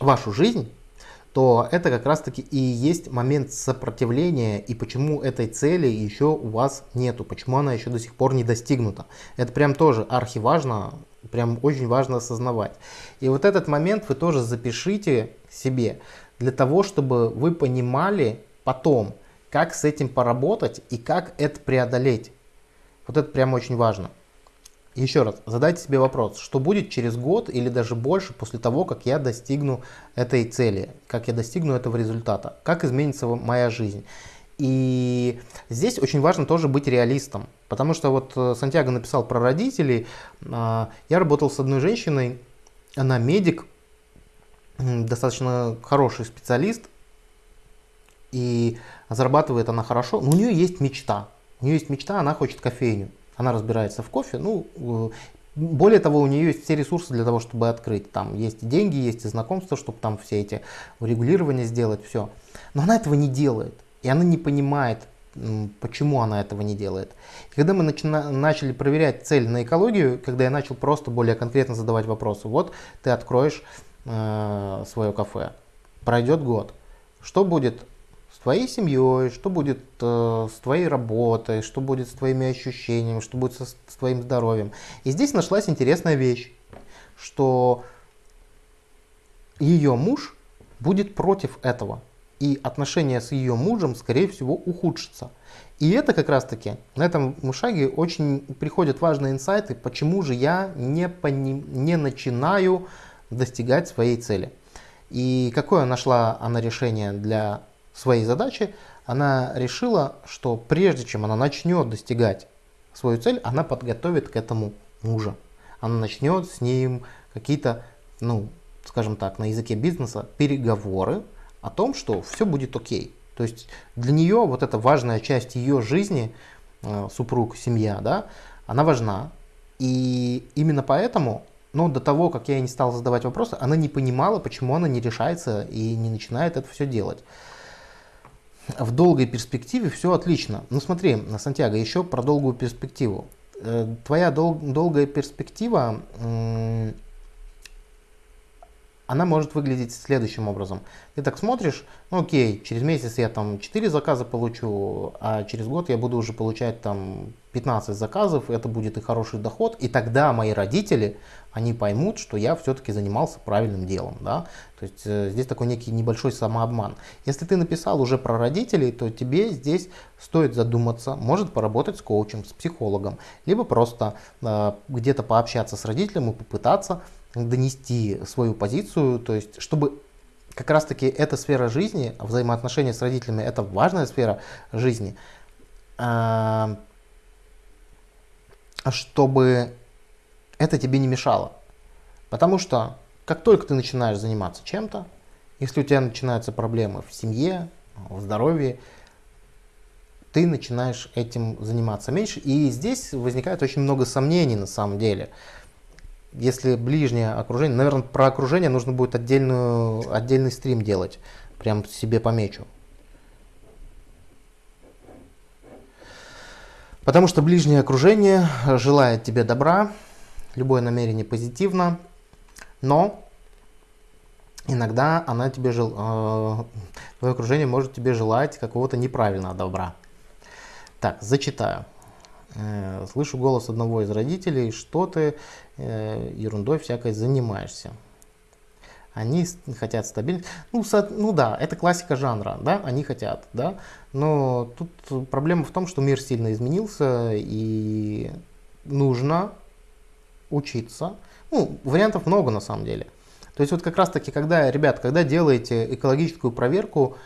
вашу жизнь, то это как раз таки и есть момент сопротивления и почему этой цели еще у вас нету, почему она еще до сих пор не достигнута. Это прям тоже архиважно, прям очень важно осознавать. И вот этот момент вы тоже запишите себе для того, чтобы вы понимали потом, как с этим поработать и как это преодолеть. Вот это прям очень важно. Еще раз, задайте себе вопрос, что будет через год или даже больше после того, как я достигну этой цели, как я достигну этого результата, как изменится моя жизнь. И здесь очень важно тоже быть реалистом, потому что вот э, Сантьяго написал про родителей, а, я работал с одной женщиной, она медик, достаточно хороший специалист, и зарабатывает она хорошо, но у нее есть мечта, у нее есть мечта, она хочет кофейню. Она разбирается в кофе. Ну, э, более того, у нее есть все ресурсы для того, чтобы открыть. Там есть деньги, есть и знакомства, чтобы там все эти урегулирования сделать, все. Но она этого не делает. И она не понимает, почему она этого не делает. И когда мы начина- начали проверять цель на экологию, когда я начал просто более конкретно задавать вопросы, вот ты откроешь э, свое кафе, пройдет год. Что будет твоей семьей, что будет э, с твоей работой, что будет с твоими ощущениями, что будет со, с твоим здоровьем. И здесь нашлась интересная вещь, что ее муж будет против этого. И отношения с ее мужем, скорее всего, ухудшатся. И это как раз таки, на этом шаге очень приходят важные инсайты, почему же я не, пони, не начинаю достигать своей цели. И какое нашла она решение для своей задачи? Она решила, что прежде чем она начнет достигать свою цель, она подготовит к этому мужа. Она начнет с ним какие-то, ну, скажем так, на языке бизнеса переговоры о том, что все будет окей. То есть для нее вот эта важная часть ее жизни, э, супруг, семья, да, она важна. И именно поэтому но до того, как я ей не стал задавать вопросы, она не понимала, почему она не решается и не начинает это все делать. В долгой перспективе все отлично. Ну смотри, Сантьяго, еще про долгую перспективу. Э, твоя дол долгая перспектива, она может выглядеть следующим образом. Ты так смотришь, ну окей, через месяц я там 4 заказа получу, а через год я буду уже получать там 15 заказов, это будет и хороший доход, и тогда мои родители, они поймут, что я все-таки занимался правильным делом. Да? То есть э, здесь такой некий небольшой самообман. Если ты написал уже про родителей, то тебе здесь стоит задуматься, может поработать с коучем, с психологом, либо просто э, где-то пообщаться с родителем и попытаться донести свою позицию, то есть чтобы как раз таки эта сфера жизни, взаимоотношения с родителями, это важная сфера жизни, э, чтобы это тебе не мешало. Потому что как только ты начинаешь заниматься чем-то, если у тебя начинаются проблемы в семье, в здоровье, ты начинаешь этим заниматься меньше. И здесь возникает очень много сомнений на самом деле. Если ближнее окружение, наверное, про окружение нужно будет отдельную, отдельный стрим делать. Прям себе помечу. Потому что ближнее окружение желает тебе добра, любое намерение позитивно, но иногда она тебе жел... э, твое окружение может тебе желать какого-то неправильного добра. Так, зачитаю. Э, слышу голос одного из родителей, что ты э, ерундой всякой занимаешься. Они хотят стабильность. Ну, со, ну да, это классика жанра, да, они хотят, да. Но тут проблема в том, что мир сильно изменился и нужно учиться. Ну, вариантов много на самом деле. То есть вот как раз таки, когда, ребят, когда делаете экологическую проверку,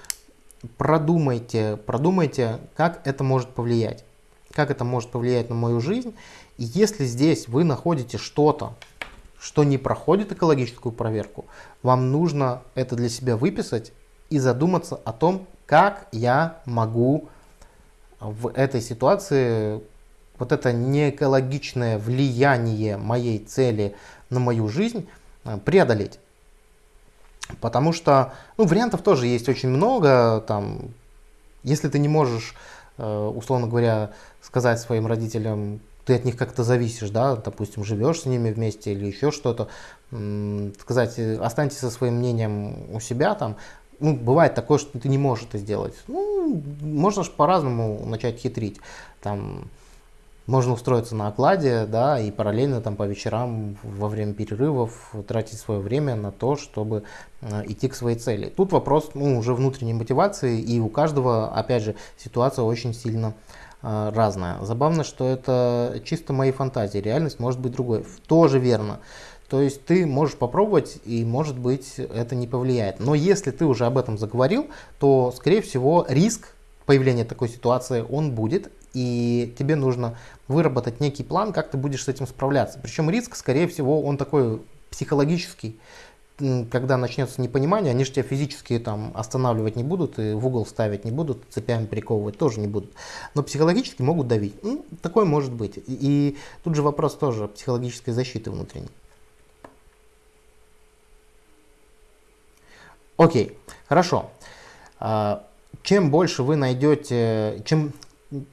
продумайте, продумайте, как это может повлиять. Как это может повлиять на мою жизнь. И если здесь вы находите что-то, что не проходит экологическую проверку, вам нужно это для себя выписать и задуматься о том, как я могу в этой ситуации вот это неэкологичное влияние моей цели на мою жизнь э, преодолеть. Потому что ну, вариантов тоже есть очень много. Там, если ты не можешь, э, условно говоря, сказать своим родителям, ты от них как-то зависишь, да, допустим, живешь с ними вместе или еще что-то, сказать, останьтесь со своим мнением у себя там, ну, бывает такое, что ты не можешь это сделать. Ну, можно же по-разному начать хитрить. Там, можно устроиться на окладе, да, и параллельно там по вечерам во время перерывов тратить свое время на то, чтобы э, идти к своей цели. Тут вопрос ну, уже внутренней мотивации, и у каждого, опять же, ситуация очень сильно э, разная. Забавно, что это чисто мои фантазии, реальность может быть другой. Тоже верно. То есть ты можешь попробовать, и может быть это не повлияет. Но если ты уже об этом заговорил, то, скорее всего, риск появления такой ситуации, он будет, и тебе нужно выработать некий план, как ты будешь с этим справляться. Причем риск, скорее всего, он такой психологический, когда начнется непонимание, они же тебя физически там останавливать не будут и в угол ставить не будут, цепями приковывать тоже не будут. Но психологически могут давить. Ну, такое может быть. И, тут же вопрос тоже психологической защиты внутренней. Окей, хорошо. А, чем больше вы найдете, чем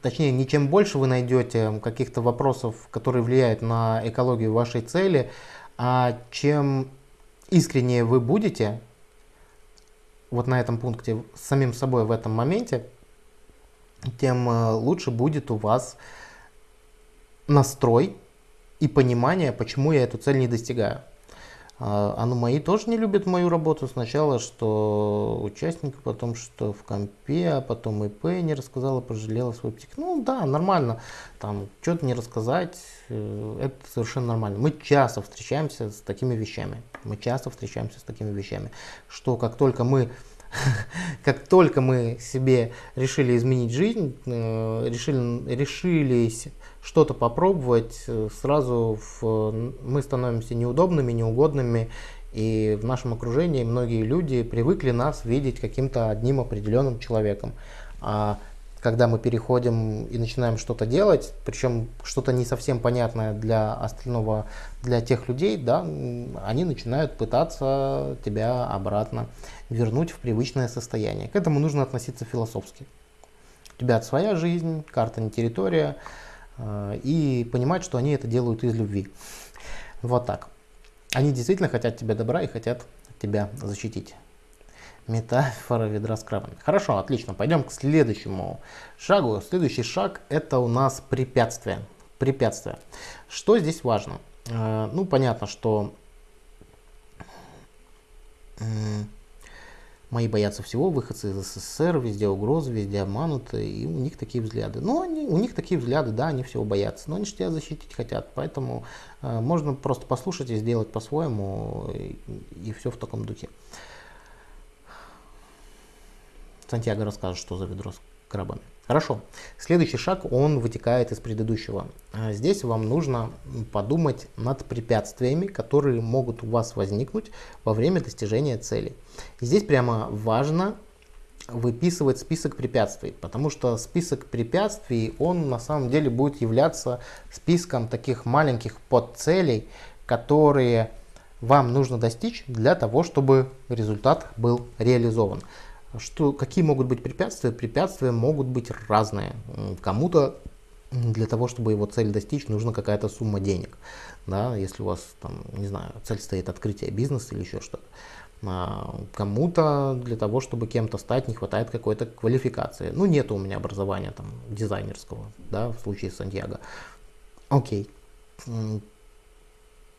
точнее, не чем больше вы найдете каких-то вопросов, которые влияют на экологию вашей цели, а чем искреннее вы будете, вот на этом пункте с самим собой в этом моменте, тем э, лучше будет у вас настрой и понимание, почему я эту цель не достигаю. А, а ну мои тоже не любят мою работу. Сначала, что участник, потом, что в компе, а потом ИП не рассказала, пожалела свой птик. Ну да, нормально. Там что-то не рассказать, э, это совершенно нормально. Мы часто встречаемся с такими вещами. Мы часто встречаемся с такими вещами, что как только мы как только мы себе решили изменить жизнь, э, решили, решились что-то попробовать, э, сразу в, мы становимся неудобными, неугодными, и в нашем окружении многие люди привыкли нас видеть каким-то одним определенным человеком. А когда мы переходим и начинаем что-то делать, причем что-то не совсем понятное для остального, для тех людей, да, они начинают пытаться тебя обратно вернуть в привычное состояние. К этому нужно относиться философски. У тебя своя жизнь, карта не территория, э, и понимать, что они это делают из любви. Вот так. Они действительно хотят тебе добра и хотят тебя защитить. Метафора ведра с крабами. Хорошо, отлично. Пойдем к следующему шагу. Следующий шаг это у нас препятствие. Препятствие. Что здесь важно? Э, ну, понятно, что Мои боятся всего, выходцы из СССР, везде угрозы, везде обмануты, и у них такие взгляды. Ну, они, у них такие взгляды, да, они всего боятся, но они же тебя защитить хотят, поэтому э, можно просто послушать и сделать по-своему, и, и все в таком духе. Сантьяго расскажет, что за ведро с крабами. Хорошо. Следующий шаг, он вытекает из предыдущего. А здесь вам нужно подумать над препятствиями, которые могут у вас возникнуть во время достижения цели. И здесь прямо важно выписывать список препятствий, потому что список препятствий, он на самом деле будет являться списком таких маленьких подцелей, которые вам нужно достичь для того, чтобы результат был реализован. Что, какие могут быть препятствия? Препятствия могут быть разные. Кому-то для того, чтобы его цель достичь, нужна какая-то сумма денег. Да, если у вас, там, не знаю, цель стоит открытие бизнеса или еще что-то. А кому-то для того, чтобы кем-то стать, не хватает какой-то квалификации. Ну, нет у меня образования там дизайнерского, да, в случае Сантьяго. Окей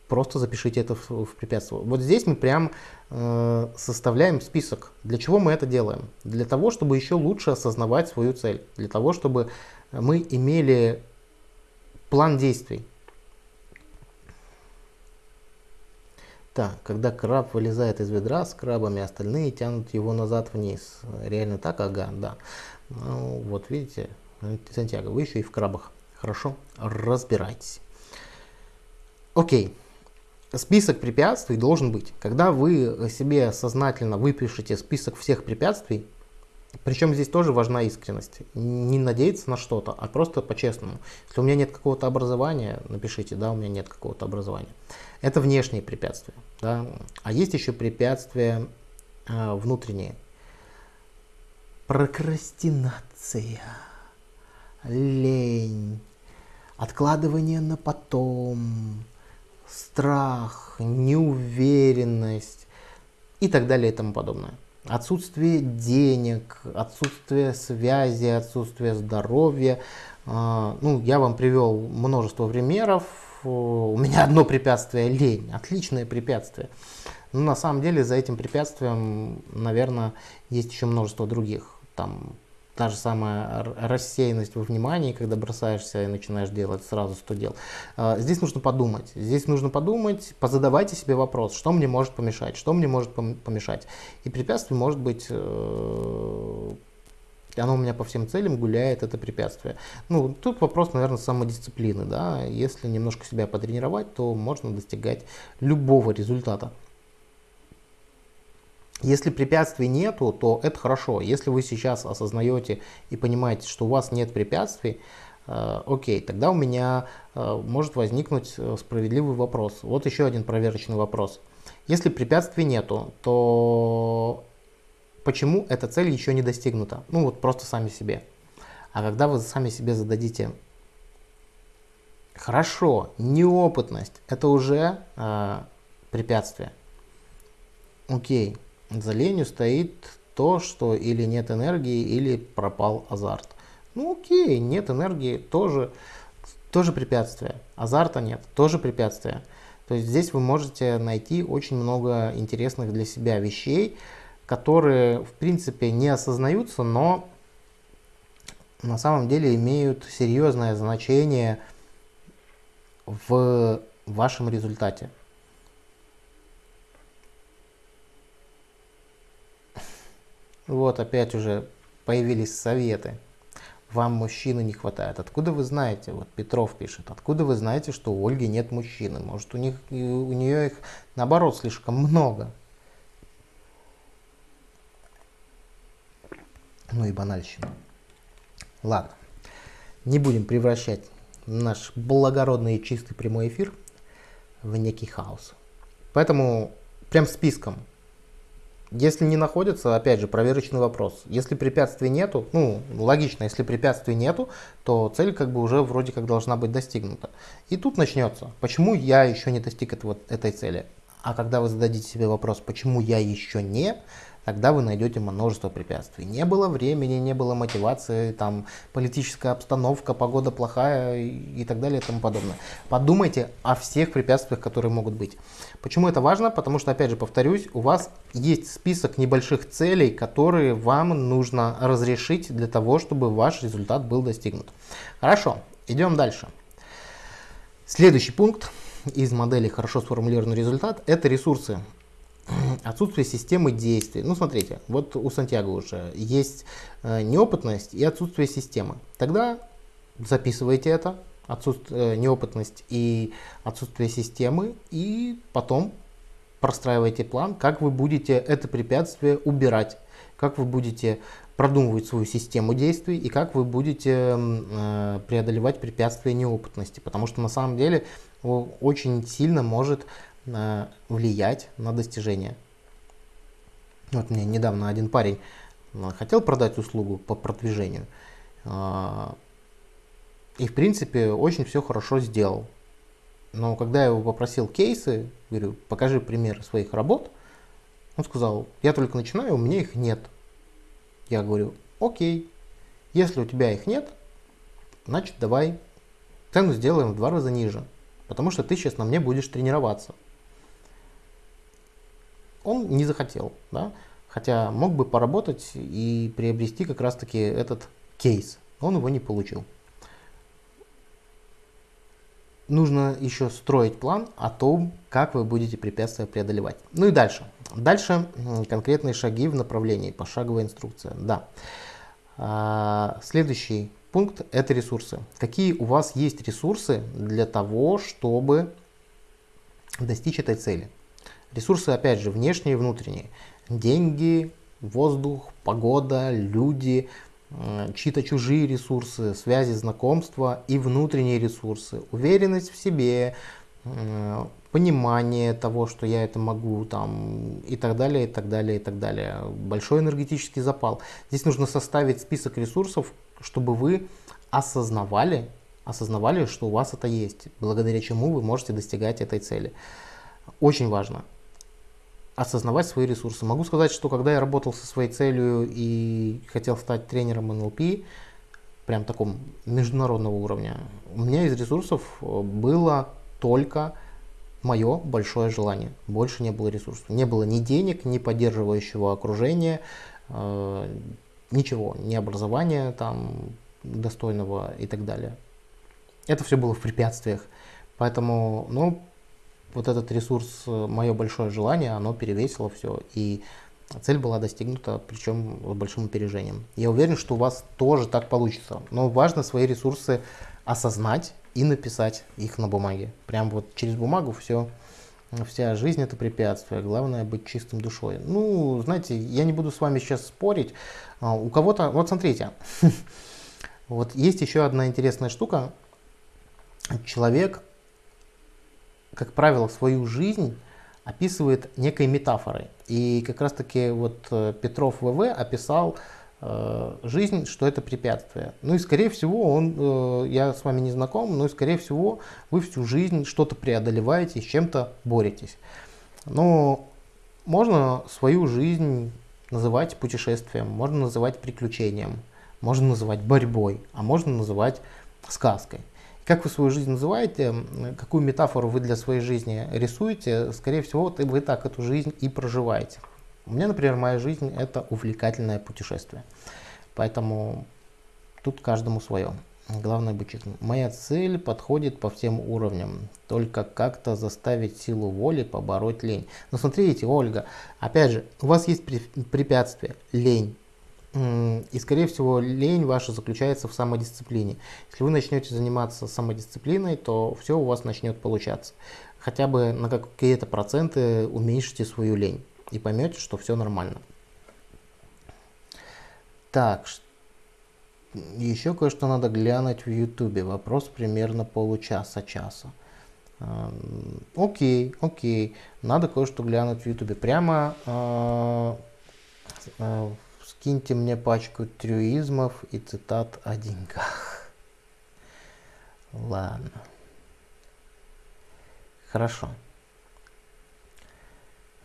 просто запишите это в, в препятствие. Вот здесь мы прям составляем список. Для чего мы это делаем? Для того, чтобы еще лучше осознавать свою цель. Для того, чтобы мы имели план действий. Так, когда краб вылезает из ведра с крабами, остальные тянут его назад вниз. Реально так? Ага, да. Ну, вот видите, Сантьяго, вы еще и в крабах. Хорошо, разбирайтесь. Окей список препятствий должен быть. Когда вы себе сознательно выпишете список всех препятствий, причем здесь тоже важна искренность. Не надеяться на что-то, а просто по-честному. Если у меня нет какого-то образования, напишите, да, у меня нет какого-то образования. Это внешние препятствия. Да? А есть еще препятствия э, внутренние. Прокрастинация, лень, откладывание на потом, страх, неуверенность и так далее и тому подобное. Отсутствие денег, отсутствие связи, отсутствие здоровья. А, ну, я вам привел множество примеров. У меня одно препятствие – лень. Отличное препятствие. Но на самом деле за этим препятствием, наверное, есть еще множество других. Там та же самая рассеянность во внимании, когда бросаешься и начинаешь делать сразу 100 дел. А, здесь нужно подумать. Здесь нужно подумать, позадавайте себе вопрос, что мне может помешать, что мне может помешать. И препятствие может быть э, оно у меня по всем целям гуляет, это препятствие. Ну, тут вопрос, наверное, самодисциплины, да, если немножко себя потренировать, то можно достигать любого результата. Если препятствий нету, то это хорошо. Если вы сейчас осознаете и понимаете, что у вас нет препятствий, э, окей, тогда у меня э, может возникнуть э, справедливый вопрос. Вот еще один проверочный вопрос. Если препятствий нету, то почему эта цель еще не достигнута? Ну вот просто сами себе. А когда вы сами себе зададите, хорошо, неопытность, это уже э, препятствие. Окей, за ленью стоит то, что или нет энергии, или пропал азарт. Ну окей, нет энергии, тоже, тоже препятствие. Азарта нет, тоже препятствие. То есть здесь вы можете найти очень много интересных для себя вещей, которые в принципе не осознаются, но на самом деле имеют серьезное значение в вашем результате. Вот опять уже появились советы. Вам мужчины не хватает. Откуда вы знаете? Вот Петров пишет. Откуда вы знаете, что у Ольги нет мужчины? Может у них у нее их наоборот слишком много. Ну и банальщина. Ладно. Не будем превращать наш благородный и чистый прямой эфир в некий хаос. Поэтому прям списком если не находится, опять же, проверочный вопрос. Если препятствий нету, ну, логично, если препятствий нету, то цель как бы уже вроде как должна быть достигнута. И тут начнется, почему я еще не достиг этого, этой цели. А когда вы зададите себе вопрос, почему я еще не, тогда вы найдете множество препятствий. Не было времени, не было мотивации, там политическая обстановка, погода плохая и так далее и тому подобное. Подумайте о всех препятствиях, которые могут быть. Почему это важно? Потому что, опять же, повторюсь, у вас есть список небольших целей, которые вам нужно разрешить для того, чтобы ваш результат был достигнут. Хорошо, идем дальше. Следующий пункт из модели хорошо сформулированный результат – это ресурсы отсутствие системы действий. Ну, смотрите, вот у Сантьяго уже есть э, неопытность и отсутствие системы. Тогда записывайте это, отсутствие, э, неопытность и отсутствие системы, и потом простраивайте план, как вы будете это препятствие убирать, как вы будете продумывать свою систему действий и как вы будете э, преодолевать препятствия неопытности. Потому что на самом деле очень сильно может на, влиять на достижение. Вот мне недавно один парень а, хотел продать услугу по продвижению. А, и в принципе очень все хорошо сделал. Но когда я его попросил кейсы, говорю, покажи примеры своих работ, он сказал, я только начинаю, у меня их нет. Я говорю, окей, если у тебя их нет, значит давай цену сделаем в два раза ниже, потому что ты сейчас на мне будешь тренироваться он не захотел, да? хотя мог бы поработать и приобрести как раз-таки этот кейс, он его не получил. Нужно еще строить план о том, как вы будете препятствия преодолевать. Ну и дальше. Дальше конкретные шаги в направлении, пошаговая инструкция. Да. А, следующий пункт – это ресурсы. Какие у вас есть ресурсы для того, чтобы достичь этой цели? Ресурсы, опять же, внешние и внутренние. Деньги, воздух, погода, люди, чьи-то чужие ресурсы, связи, знакомства и внутренние ресурсы. Уверенность в себе, понимание того, что я это могу, там, и так далее, и так далее, и так далее. Большой энергетический запал. Здесь нужно составить список ресурсов, чтобы вы осознавали, осознавали, что у вас это есть, благодаря чему вы можете достигать этой цели. Очень важно осознавать свои ресурсы. Могу сказать, что когда я работал со своей целью и хотел стать тренером НЛП, прям таком международного уровня, у меня из ресурсов э, было только мое большое желание. Больше не было ресурсов. Не было ни денег, ни поддерживающего окружения, э, ничего, ни образования там достойного и так далее. Это все было в препятствиях. Поэтому, ну, вот этот ресурс, э, мое большое желание, оно перевесило все. И цель была достигнута, причем с большим опережением. Я уверен, что у вас тоже так получится. Но важно свои ресурсы осознать и написать их на бумаге. Прям вот через бумагу все, вся жизнь это препятствие. Главное быть чистым душой. Ну, знаете, я не буду с вами сейчас спорить. А, у кого-то, вот смотрите, вот есть еще одна интересная штука. Человек как правило, свою жизнь описывает некой метафорой. И как раз таки вот э, Петров ВВ описал э, жизнь, что это препятствие. Ну и скорее всего, он, э, я с вами не знаком, но и скорее всего вы всю жизнь что-то преодолеваете, с чем-то боретесь. Но можно свою жизнь называть путешествием, можно называть приключением, можно называть борьбой, а можно называть сказкой. Как вы свою жизнь называете, какую метафору вы для своей жизни рисуете, скорее всего, вы так эту жизнь и проживаете. У меня, например, моя жизнь – это увлекательное путешествие. Поэтому тут каждому свое. Главное быть честным. Моя цель подходит по всем уровням. Только как-то заставить силу воли побороть лень. Но смотрите, Ольга, опять же, у вас есть препятствие, лень. И, скорее всего, лень ваша заключается в самодисциплине. Если вы начнете заниматься самодисциплиной, то все у вас начнет получаться. Хотя бы на какие-то проценты уменьшите свою лень и поймете, что все нормально. Так, еще кое-что надо глянуть в ютубе. Вопрос примерно получаса-часа. Окей, окей. Надо кое-что глянуть в ютубе. Прямо э, э, Скиньте мне пачку трюизмов и цитат о деньгах. Ладно. Хорошо.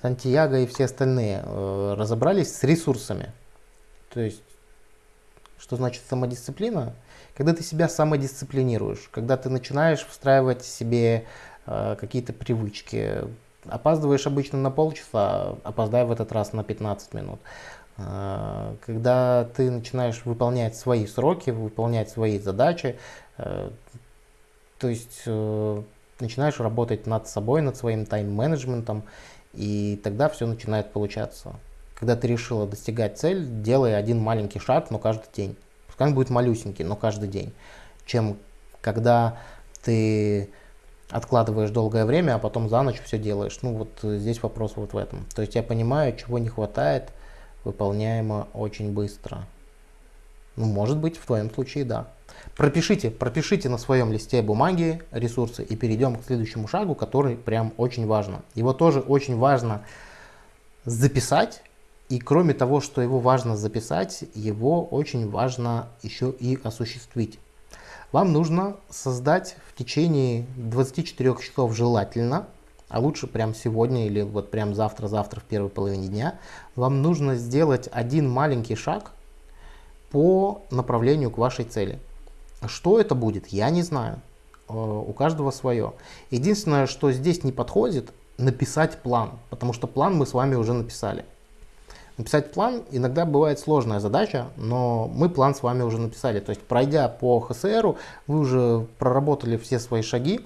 Сантьяго и все остальные э, разобрались с ресурсами. То есть, что значит самодисциплина? Когда ты себя самодисциплинируешь, когда ты начинаешь встраивать себе э, какие-то привычки. Опаздываешь обычно на полчаса, опоздай в этот раз на 15 минут. А, когда ты начинаешь выполнять свои сроки, выполнять свои задачи, э, то есть э, начинаешь работать над собой, над своим тайм-менеджментом, и тогда все начинает получаться. Когда ты решила достигать цель, делай один маленький шаг, но каждый день. Пускай он будет малюсенький, но каждый день. Чем когда ты откладываешь долгое время, а потом за ночь все делаешь. Ну вот здесь вопрос вот в этом. То есть я понимаю, чего не хватает, выполняемо очень быстро. Ну, может быть, в твоем случае да. Пропишите, пропишите на своем листе бумаги ресурсы и перейдем к следующему шагу, который прям очень важно. Его тоже очень важно записать. И кроме того, что его важно записать, его очень важно еще и осуществить. Вам нужно создать в течение 24 часов желательно а лучше прямо сегодня или вот прямо завтра-завтра в первой половине дня, вам нужно сделать один маленький шаг по направлению к вашей цели. Что это будет, я не знаю. Э, у каждого свое. Единственное, что здесь не подходит, написать план, потому что план мы с вами уже написали. Написать план иногда бывает сложная задача, но мы план с вами уже написали. То есть пройдя по ХСР, вы уже проработали все свои шаги,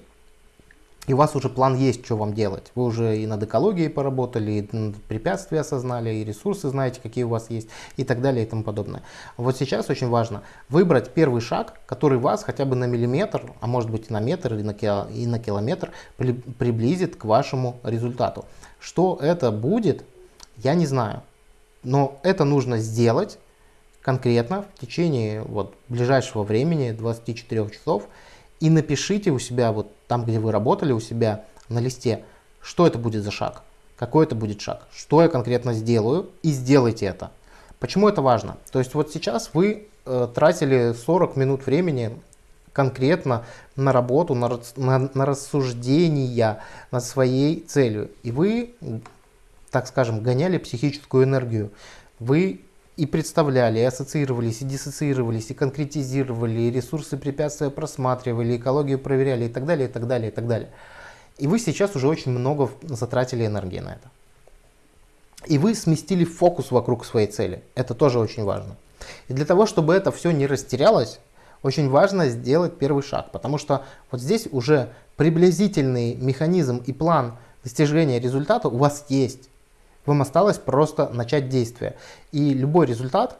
и у вас уже план есть, что вам делать. Вы уже и над экологией поработали, и препятствия осознали, и ресурсы знаете, какие у вас есть, и так далее, и тому подобное. Вот сейчас очень важно выбрать первый шаг, который вас хотя бы на миллиметр, а может быть и на метр, и на, километр при, приблизит к вашему результату. Что это будет, я не знаю. Но это нужно сделать конкретно в течение вот, ближайшего времени, 24 часов, и напишите у себя, вот там, где вы работали, у себя на листе, что это будет за шаг, какой это будет шаг, что я конкретно сделаю, и сделайте это. Почему это важно? То есть вот сейчас вы э, тратили 40 минут времени конкретно на работу, на, на, на рассуждения над своей целью. И вы, так скажем, гоняли психическую энергию. Вы и представляли, и ассоциировались, и диссоциировались, и конкретизировали, и ресурсы препятствия просматривали, экологию проверяли и так далее, и так далее, и так далее. И вы сейчас уже очень много затратили энергии на это. И вы сместили фокус вокруг своей цели. Это тоже очень важно. И для того, чтобы это все не растерялось, очень важно сделать первый шаг, потому что вот здесь уже приблизительный механизм и план достижения результата у вас есть. Вам осталось просто начать действие. И любой результат,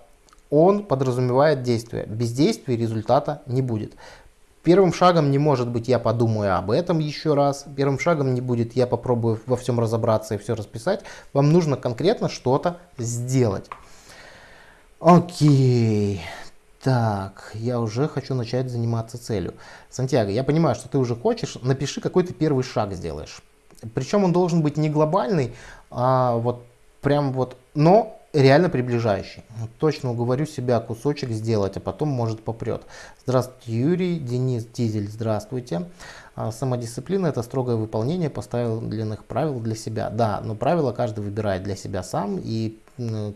он подразумевает действие. Без действия результата не будет. Первым шагом не может быть я подумаю об этом еще раз. Первым шагом не будет я попробую во всем разобраться и все расписать. Вам нужно конкретно что-то сделать. Окей. Так, я уже хочу начать заниматься целью. Сантьяго, я понимаю, что ты уже хочешь. Напиши, какой ты первый шаг сделаешь. Причем он должен быть не глобальный, а вот прям вот, но реально приближающий. Точно уговорю себя кусочек сделать, а потом может попрет. Здравствуйте, Юрий, Денис Дизель, здравствуйте. А, самодисциплина – это строгое выполнение поставленных правил для себя. Да, но правила каждый выбирает для себя сам, и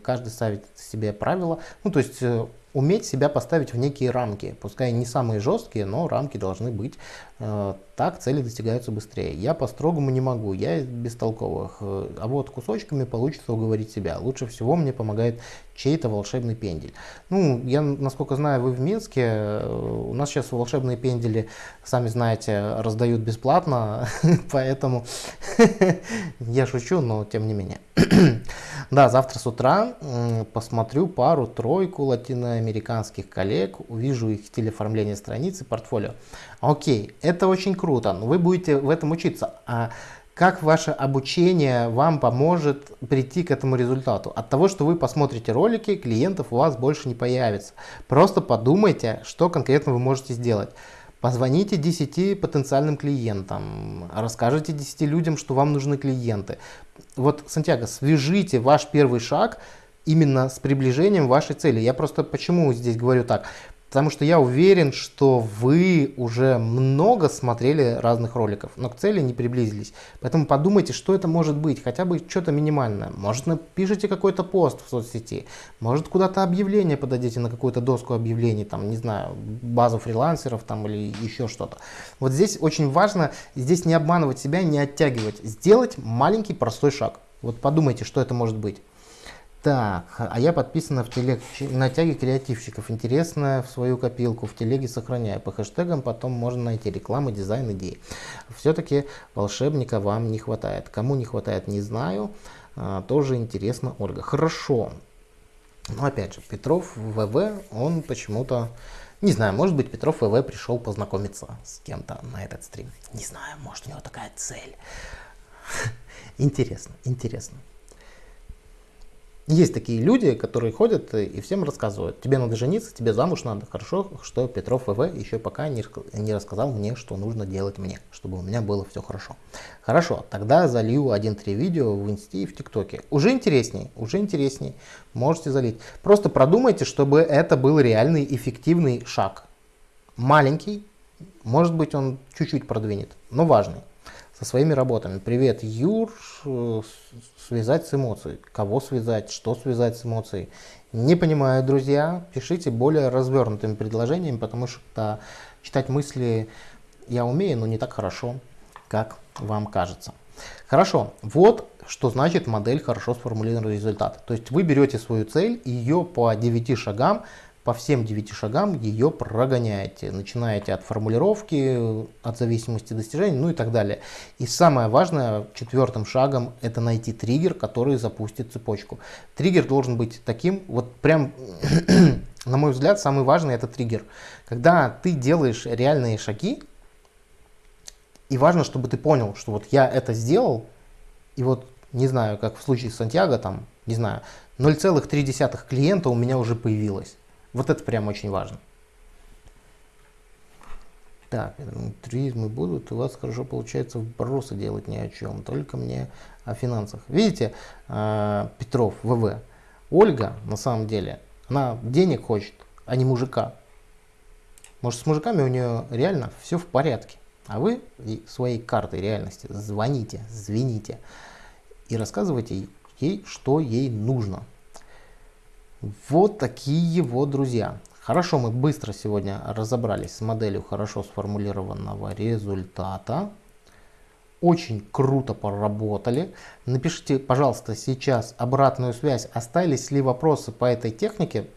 каждый ставит себе правила. Ну, то есть э, уметь себя поставить в некие рамки. Пускай не самые жесткие, но рамки должны быть. Э, так цели достигаются быстрее. Я по-строгому не могу, я бестолковых. Э, а вот кусочками получится уговорить себя. Лучше всего мне помогает чей-то волшебный пендель. Ну, я, насколько знаю, вы в Минске. Э, у нас сейчас волшебные пендели, сами знаете, раздают бесплатно. Поэтому я шучу, но тем не менее. да, завтра с утра посмотрю пару-тройку латиноамериканских коллег, увижу их стиль оформления страницы, портфолио. Окей, это очень круто, но вы будете в этом учиться. А как ваше обучение вам поможет прийти к этому результату? От того, что вы посмотрите ролики, клиентов у вас больше не появится. Просто подумайте, что конкретно вы можете сделать. Позвоните 10 потенциальным клиентам, расскажите 10 людям, что вам нужны клиенты. Вот, Сантьяго, свяжите ваш первый шаг именно с приближением вашей цели. Я просто почему здесь говорю так? Потому что я уверен, что вы уже много смотрели разных роликов, но к цели не приблизились. Поэтому подумайте, что это может быть, хотя бы что-то минимальное. Может напишите какой-то пост в соцсети, может куда-то объявление подадите на какую-то доску объявлений, там, не знаю, базу фрилансеров там или еще что-то. Вот здесь очень важно, здесь не обманывать себя, не оттягивать, сделать маленький простой шаг. Вот подумайте, что это может быть. Так, а я подписана в телег на тяге креативщиков. Интересно в свою копилку в телеге сохраняю. По хэштегам потом можно найти рекламы, дизайн, идеи. Все-таки волшебника вам не хватает. Кому не хватает, не знаю. А, тоже интересно, Ольга. Хорошо. Но опять же, Петров ВВ, он почему-то... Не знаю, может быть Петров ВВ пришел познакомиться с кем-то на этот стрим. Не знаю, может у него такая цель. Интересно, интересно. Есть такие люди, которые ходят и всем рассказывают. Тебе надо жениться, тебе замуж надо. Хорошо, что Петров ВВ еще пока не, не рассказал мне, что нужно делать мне, чтобы у меня было все хорошо. Хорошо, тогда залью один-три видео в инсте и в тиктоке. Уже интересней, уже интересней. Можете залить. Просто продумайте, чтобы это был реальный эффективный шаг. Маленький, может быть он чуть-чуть продвинет, но важный со своими работами. Привет, Юр, связать с эмоцией. Кого связать, что связать с эмоцией. Не понимаю, друзья, пишите более развернутыми предложениями, потому что читать мысли я умею, но не так хорошо, как вам кажется. Хорошо, вот что значит модель хорошо сформулированный результат. То есть вы берете свою цель и ее по 9 шагам по всем девяти шагам ее прогоняете. Начинаете от формулировки, от зависимости достижений, ну и так далее. И самое важное, четвертым шагом, это найти триггер, который запустит цепочку. Триггер должен быть таким, вот прям, на мой взгляд, самый важный это триггер. Когда ты делаешь реальные шаги, и важно, чтобы ты понял, что вот я это сделал, и вот, не знаю, как в случае с Сантьяго, там, не знаю, 0,3 клиента у меня уже появилось. Вот это прям очень важно. Так, туризмы будут, у вас хорошо получается вбросы делать ни о чем, только мне о финансах. Видите, а, Петров, ВВ, Ольга, на самом деле, она денег хочет, а не мужика. Может, с мужиками у нее реально все в порядке. А вы своей картой реальности звоните, звените и рассказывайте ей, что ей нужно. Вот такие вот друзья. Хорошо, мы быстро сегодня разобрались с моделью хорошо сформулированного результата. Очень круто поработали. Напишите, пожалуйста, сейчас обратную связь. Остались ли вопросы по этой технике?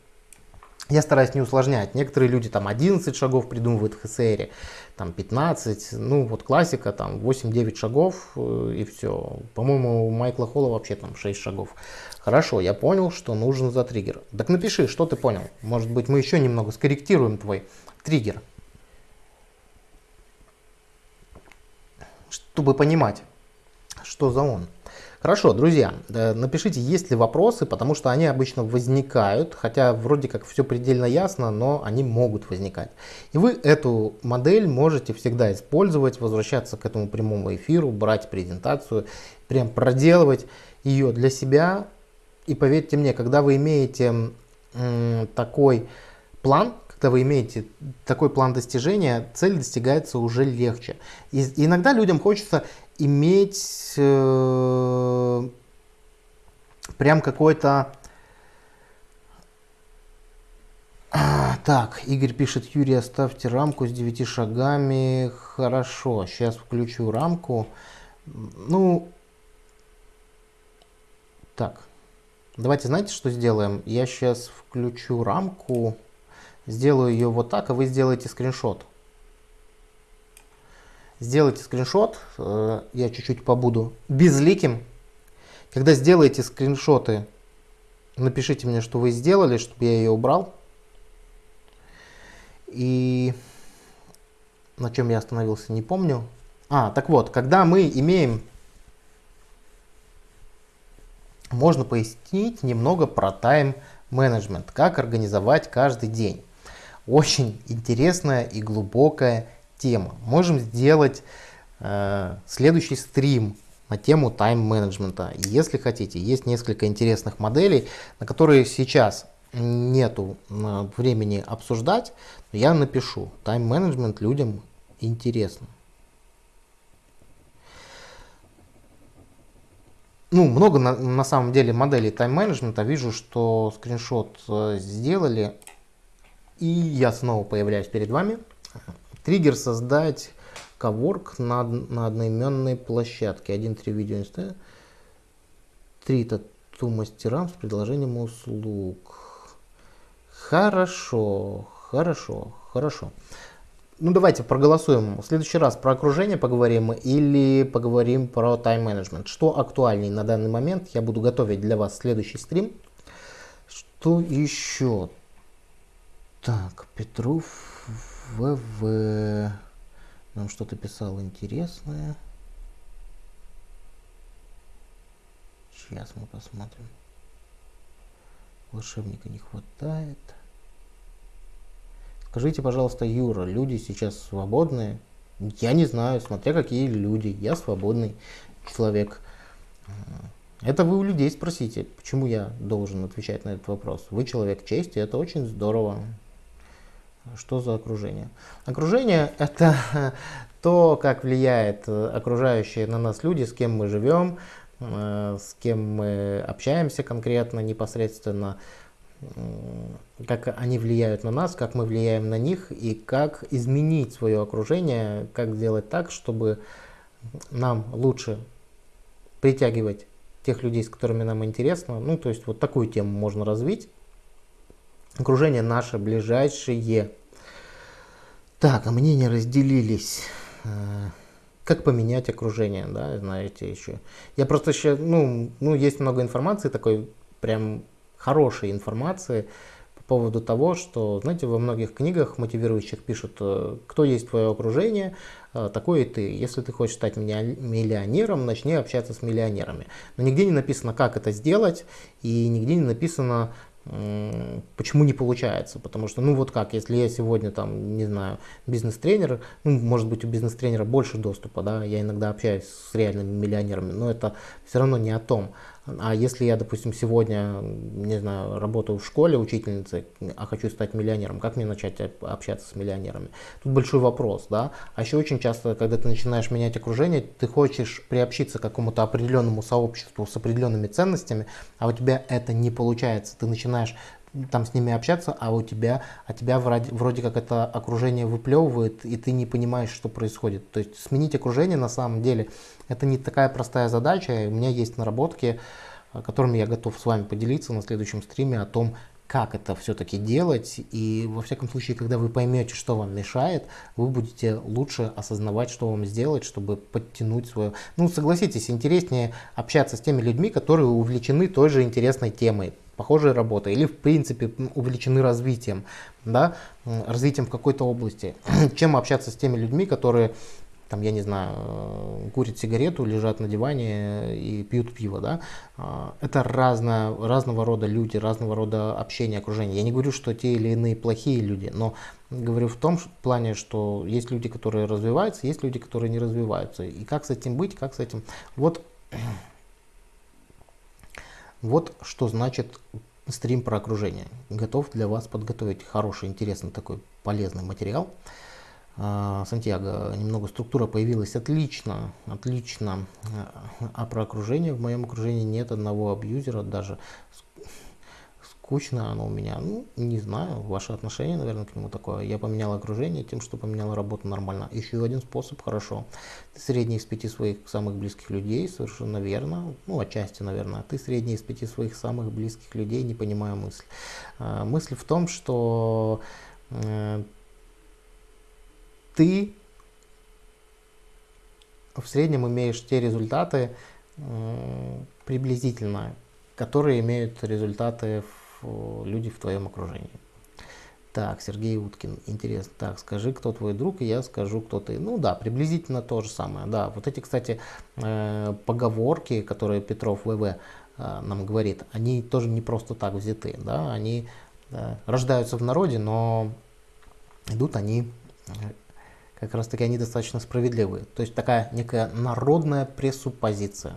Я стараюсь не усложнять. Некоторые люди там 11 шагов придумывают в ХСР, там 15. Ну вот классика там 8-9 шагов э, и все. По-моему, у Майкла Холла вообще там 6 шагов. Хорошо, я понял, что нужен за триггер. Так напиши, что ты понял. Может быть, мы еще немного скорректируем твой триггер. Чтобы понимать, что за он. Хорошо, друзья, э, напишите, есть ли вопросы, потому что они обычно возникают, хотя вроде как все предельно ясно, но они могут возникать. И вы эту модель можете всегда использовать, возвращаться к этому прямому эфиру, брать презентацию, прям проделывать ее для себя, И поверьте мне, когда вы имеете такой план, когда вы имеете такой план достижения, цель достигается уже легче. И иногда людям хочется иметь э, прям какой-то... Так, Игорь пишет, Юрий, оставьте рамку с 9 шагами. Хорошо, сейчас включу рамку. Ну, так, давайте знаете, что сделаем? Я сейчас включу рамку, сделаю ее вот так, а вы сделаете скриншот. Сделайте скриншот, э, я чуть-чуть побуду безликим. Когда сделаете скриншоты, напишите мне, что вы сделали, чтобы я ее убрал. И на чем я остановился, не помню. А, так вот, когда мы имеем можно пояснить немного про тайм-менеджмент, как организовать каждый день. Очень интересная и глубокая тема. Можем сделать э, следующий стрим на тему тайм-менеджмента. Если хотите, есть несколько интересных моделей, на которые сейчас нету э, времени обсуждать, но я напишу. Тайм-менеджмент людям интересно. Ну, много на, на самом деле моделей тайм-менеджмента. Вижу, что скриншот э, сделали. И я снова появляюсь перед вами. Триггер создать коворк на, на одноименной площадке. Один-три видео инста. Три тату мастерам с предложением услуг. Хорошо, хорошо, хорошо. Ну, давайте проголосуем. В следующий раз про окружение поговорим или поговорим про тайм-менеджмент. Что актуальней на данный момент? Я буду готовить для вас следующий стрим. Что еще? Так, Петров ВВ. Нам что-то писал интересное. Сейчас мы посмотрим. Волшебника не хватает. Скажите, пожалуйста, Юра, люди сейчас свободные? Я не знаю, смотря какие люди. Я свободный человек. Это вы у людей спросите, почему я должен отвечать на этот вопрос. Вы человек чести, это очень здорово. Что за окружение? Окружение – это то, как влияет окружающие на нас люди, с кем мы живем, э, с кем мы общаемся конкретно, непосредственно, как они влияют на нас, как мы влияем на них и как изменить свое окружение, как сделать так, чтобы нам лучше притягивать тех людей, с которыми нам интересно. Ну, то есть вот такую тему можно развить. Окружение наше ближайшее. Так, а мнения разделились. Э, как поменять окружение, да, знаете еще. Я просто еще, ну, ну, есть много информации такой, прям хорошей информации по поводу того, что, знаете, во многих книгах мотивирующих пишут, э, кто есть твое окружение, э, такой и ты. Если ты хочешь стать миллионером, начни общаться с миллионерами. Но нигде не написано, как это сделать, и нигде не написано, почему не получается. Потому что, ну вот как, если я сегодня там, не знаю, бизнес-тренер, ну, может быть, у бизнес-тренера больше доступа, да, я иногда общаюсь с реальными миллионерами, но это все равно не о том. А если я, допустим, сегодня, не знаю, работаю в школе учительницей, а хочу стать миллионером, как мне начать общаться с миллионерами? Тут большой вопрос, да. А еще очень часто, когда ты начинаешь менять окружение, ты хочешь приобщиться к какому-то определенному сообществу с определенными ценностями, а у тебя это не получается. Ты начинаешь там с ними общаться, а у тебя, а тебя вроде, вроде как это окружение выплевывает, и ты не понимаешь, что происходит. То есть сменить окружение на самом деле это не такая простая задача. У меня есть наработки, которыми я готов с вами поделиться на следующем стриме о том, как это все-таки делать. И во всяком случае, когда вы поймете, что вам мешает, вы будете лучше осознавать, что вам сделать, чтобы подтянуть свое... Ну, согласитесь, интереснее общаться с теми людьми, которые увлечены той же интересной темой похожей работой или в принципе увлечены развитием, да, развитием в какой-то области, чем общаться с теми людьми, которые там, я не знаю, э, курят сигарету, лежат на диване и пьют пиво, да, а, это разно, разного рода люди, разного рода общение, окружение. Я не говорю, что те или иные плохие люди, но говорю в том плане, что есть люди, которые развиваются, есть люди, которые не развиваются. И как с этим быть, как с этим... Вот Вот что значит стрим про окружение. Готов для вас подготовить хороший, интересный такой полезный материал. А, Сантьяго, немного структура появилась отлично, отлично. А про окружение в моем окружении нет одного абьюзера, даже скучно оно у меня. Ну, не знаю, ваше отношение, наверное, к нему такое. Я поменял окружение тем, что поменял работу нормально. Еще один способ, хорошо. Ты средний из пяти своих самых близких людей, совершенно верно. Ну, отчасти, наверное. Ты средний из пяти своих самых близких людей, не понимаю мысль. А, мысль в том, что э, ты в среднем имеешь те результаты э, приблизительно, которые имеют результаты в люди в твоем окружении. Так, Сергей Уткин, интересно. Так, скажи, кто твой друг, и я скажу, кто ты. Ну да, приблизительно то же самое. Да, вот эти, кстати, э, поговорки, которые Петров ВВ э, нам говорит, они тоже не просто так взяты. Да, они э, рождаются в народе, но идут они как раз таки они достаточно справедливые. То есть такая некая народная пресуппозиция.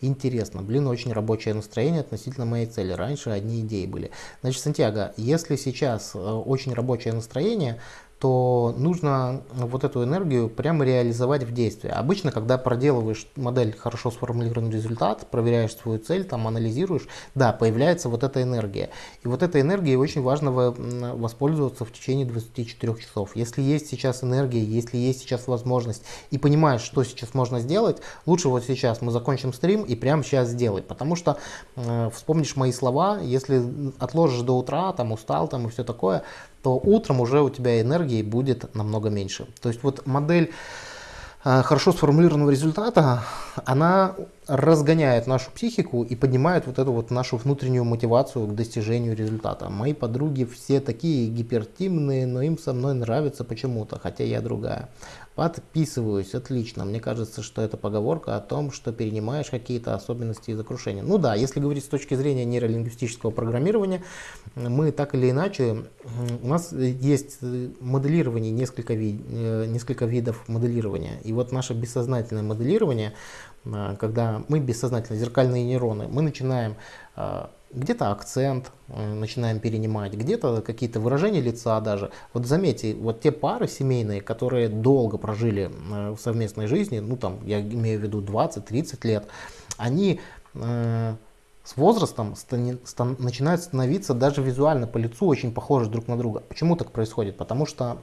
Интересно, блин, очень рабочее настроение относительно моей цели. Раньше одни идеи были. Значит, Сантьяго, если сейчас э, очень рабочее настроение, то нужно вот эту энергию прямо реализовать в действии. Обычно, когда проделываешь модель хорошо сформулированный результат, проверяешь свою цель, там анализируешь, да, появляется вот эта энергия. И вот этой энергией очень важно воспользоваться в течение 24 часов. Если есть сейчас энергия, если есть сейчас возможность и понимаешь, что сейчас можно сделать, лучше вот сейчас мы закончим стрим и прямо сейчас сделай. Потому что э, вспомнишь мои слова, если отложишь до утра, там устал там и все такое, то утром уже у тебя энергии будет намного меньше. То есть вот модель э, хорошо сформулированного результата, она разгоняет нашу психику и поднимает вот эту вот нашу внутреннюю мотивацию к достижению результата. Мои подруги все такие гипертимные, но им со мной нравится почему-то, хотя я другая. Подписываюсь, отлично. Мне кажется, что это поговорка о том, что перенимаешь какие-то особенности из окружения. Ну да, если говорить с точки зрения нейролингвистического программирования, мы так или иначе, у нас есть моделирование, несколько, ви, э, несколько видов моделирования. И вот наше бессознательное моделирование, э, когда мы бессознательно, зеркальные нейроны, мы начинаем э, где-то акцент э, начинаем перенимать, где-то какие-то выражения лица даже. Вот заметьте, вот те пары семейные, которые долго прожили э, в совместной жизни, ну там я имею в виду 20-30 лет, они э, с возрастом стан, стан, начинают становиться даже визуально по лицу очень похожи друг на друга. Почему так происходит? Потому что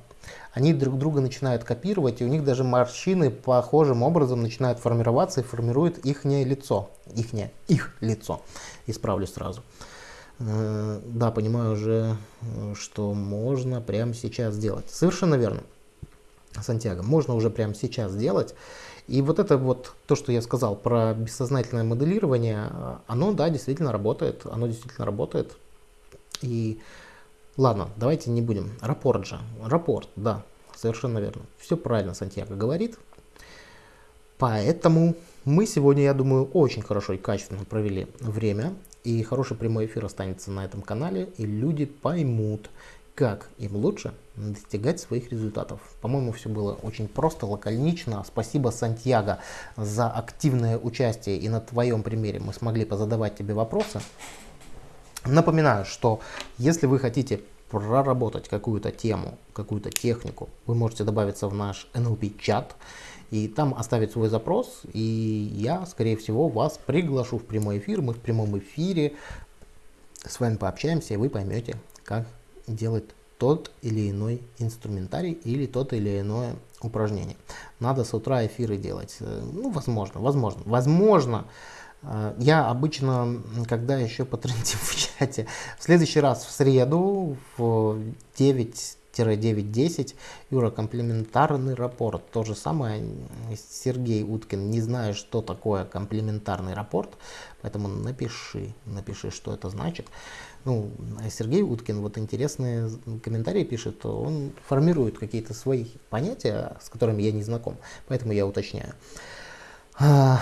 они друг друга начинают копировать, и у них даже морщины похожим образом начинают формироваться и формируют их лицо. Ихнее, их лицо. Исправлю сразу. Э, да, понимаю уже, что можно прямо сейчас сделать. Совершенно верно. Сантьяго, можно уже прямо сейчас сделать. И вот это вот, то, что я сказал про бессознательное моделирование, оно, да, действительно работает, оно действительно работает. И ладно, давайте не будем. Рапорт же, рапорт, да, совершенно верно. Все правильно Сантьяго говорит. Поэтому мы сегодня, я думаю, очень хорошо и качественно провели время. И хороший прямой эфир останется на этом канале, и люди поймут, как им лучше достигать своих результатов. По-моему, все было очень просто, лаконично. Спасибо, Сантьяго, за активное участие. И на твоем примере мы смогли позадавать тебе вопросы. Напоминаю, что если вы хотите проработать какую-то тему, какую-то технику, вы можете добавиться в наш NLP-чат и там оставить свой запрос, и я, скорее всего, вас приглашу в прямой эфир. Мы в прямом эфире с вами пообщаемся, и вы поймете, как делать тот или иной инструментарий или тот или иное упражнение. Надо с утра эфиры делать. Э, ну, возможно, возможно. Возможно, э, я обычно, когда еще по трендим в чате, в следующий раз в среду в 9 9.10. Юра, комплементарный рапорт. То же самое Сергей Уткин. Не знаю, что такое комплементарный рапорт, поэтому напиши, напиши, что это значит. Ну, Сергей Уткин вот интересные комментарии пишет, он формирует какие-то свои понятия, с которыми я не знаком, поэтому я уточняю. А,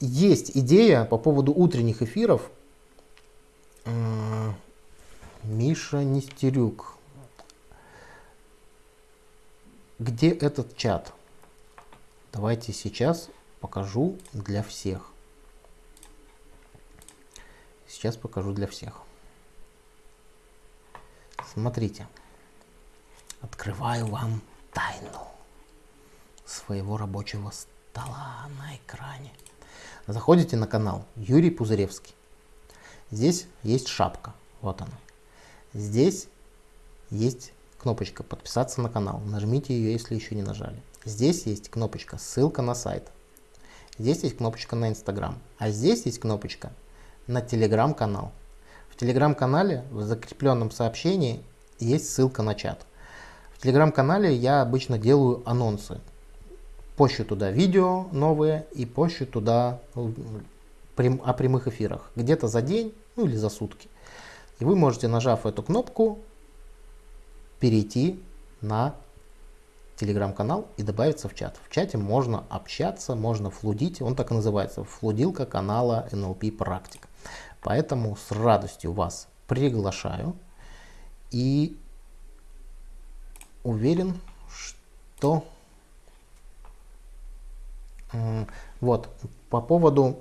есть идея по поводу утренних эфиров. А, Миша Нестерюк. Где этот чат? Давайте сейчас покажу для всех. Сейчас покажу для всех. Смотрите. Открываю вам тайну своего рабочего стола на экране. Заходите на канал Юрий Пузыревский. Здесь есть шапка. Вот она. Здесь есть кнопочка подписаться на канал. Нажмите ее, если еще не нажали. Здесь есть кнопочка ссылка на сайт. Здесь есть кнопочка на Инстаграм. А здесь есть кнопочка на Телеграм-канал. В Телеграм-канале в закрепленном сообщении есть ссылка на чат. В Телеграм-канале я обычно делаю анонсы. Пощу туда видео новые и пощу туда о прямых эфирах. Где-то за день, ну или за сутки. И вы можете, нажав эту кнопку, перейти на телеграм-канал и добавиться в чат. В чате можно общаться, можно флудить, он так и называется, флудилка канала NLP Практик. Поэтому с радостью вас приглашаю и уверен, что вот по поводу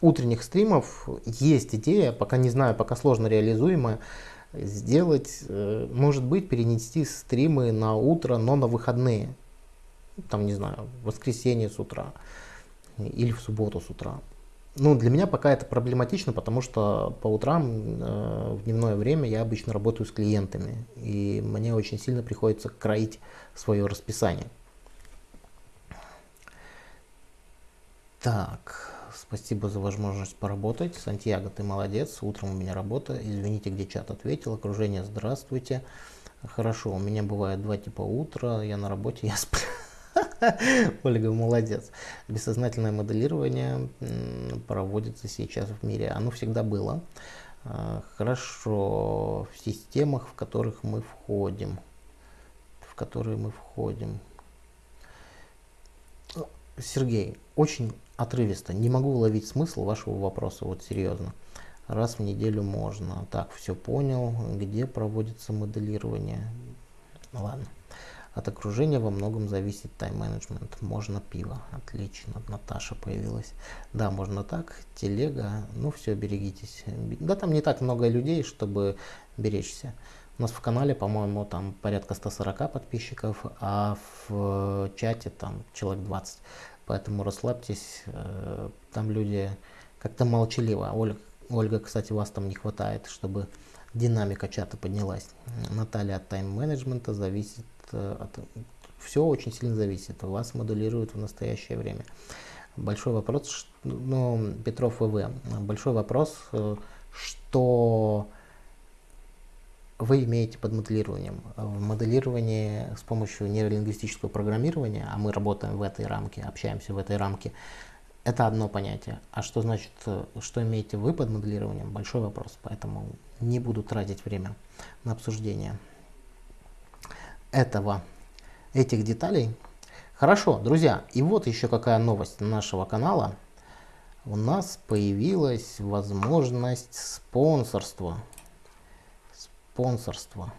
утренних стримов есть идея, пока не знаю, пока сложно реализуемая, сделать, э, может быть, перенести стримы на утро, но на выходные. Там, не знаю, в воскресенье с утра или в субботу с утра. Ну, для меня пока это проблематично, потому что по утрам э, в дневное время я обычно работаю с клиентами, и мне очень сильно приходится кроить свое расписание. Так, Спасибо за возможность поработать. Сантьяго, ты молодец. Утром у меня работа. Извините, где чат ответил. Окружение, здравствуйте. Хорошо, у меня бывает два типа утра. Я на работе, я сплю. Ольга, молодец. Бессознательное моделирование проводится сейчас в мире. Оно всегда было. А, хорошо. В системах, в которых мы входим. В которые мы входим. Сергей, очень отрывисто. Не могу уловить смысл вашего вопроса, вот серьезно. Раз в неделю можно. Так, все понял. Где проводится моделирование? Ладно. От окружения во многом зависит тайм-менеджмент. Можно пиво. Отлично. Наташа появилась. Да, можно так. Телега. Ну все, берегитесь. Да, там не так много людей, чтобы беречься. У нас в канале, по-моему, там порядка 140 подписчиков, а в чате там человек 20. Поэтому расслабьтесь, э, там люди как-то молчаливо. Ольга, Ольга, кстати, вас там не хватает, чтобы динамика чата поднялась. Наталья от тайм-менеджмента зависит э, от... Все очень сильно зависит. Вас модулируют в настоящее время. Большой вопрос, ну, Петров ВВ, большой вопрос, э, что вы имеете под моделированием. В моделировании с помощью нейролингвистического программирования, а мы работаем в этой рамке, общаемся в этой рамке, это одно понятие. А что значит, что имеете вы под моделированием, большой вопрос. Поэтому не буду тратить время на обсуждение этого, этих деталей. Хорошо, друзья, и вот еще какая новость нашего канала. У нас появилась возможность спонсорства спонсорство.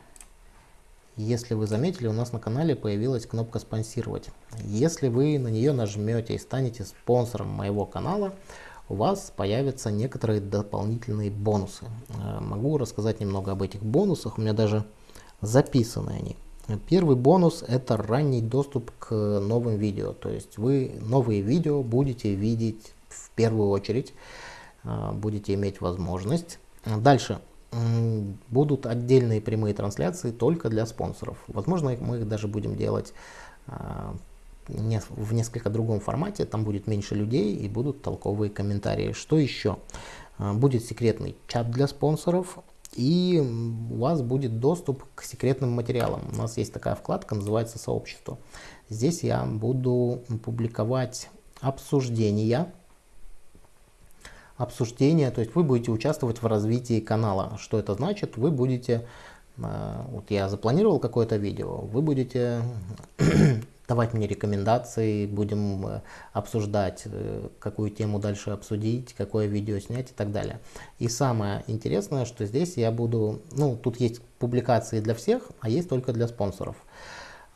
Если вы заметили, у нас на канале появилась кнопка «Спонсировать». Если вы на нее нажмете и станете спонсором моего канала, у вас появятся некоторые дополнительные бонусы. Э, могу рассказать немного об этих бонусах, у меня даже записаны они. Первый бонус это ранний доступ к новым видео, то есть вы новые видео будете видеть в первую очередь, э, будете иметь возможность. Дальше будут отдельные прямые трансляции только для спонсоров. Возможно, мы их даже будем делать а, в несколько другом формате, там будет меньше людей и будут толковые комментарии. Что еще? А, будет секретный чат для спонсоров и у вас будет доступ к секретным материалам. У нас есть такая вкладка, называется «Сообщество». Здесь я буду публиковать обсуждения обсуждения, то есть вы будете участвовать в развитии канала. Что это значит? Вы будете, э, вот я запланировал какое-то видео, вы будете давать мне рекомендации, будем э, обсуждать, э, какую тему дальше обсудить, какое видео снять и так далее. И самое интересное, что здесь я буду, ну тут есть публикации для всех, а есть только для спонсоров.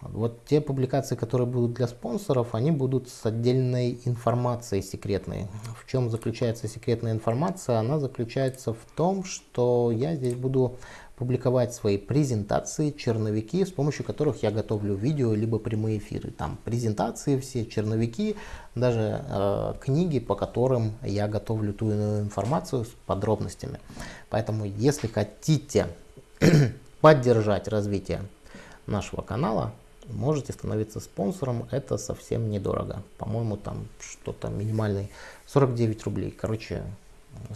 Вот те публикации, которые будут для спонсоров, они будут с отдельной информацией секретной. В чем заключается секретная информация? Она заключается в том, что я здесь буду публиковать свои презентации, черновики, с помощью которых я готовлю видео, либо прямые эфиры. Там презентации все, черновики, даже э, книги, по которым я готовлю ту иную информацию с подробностями. Поэтому, если хотите поддержать развитие нашего канала, можете становиться спонсором, это совсем недорого. По-моему, там что-то минимальный 49 рублей. Короче,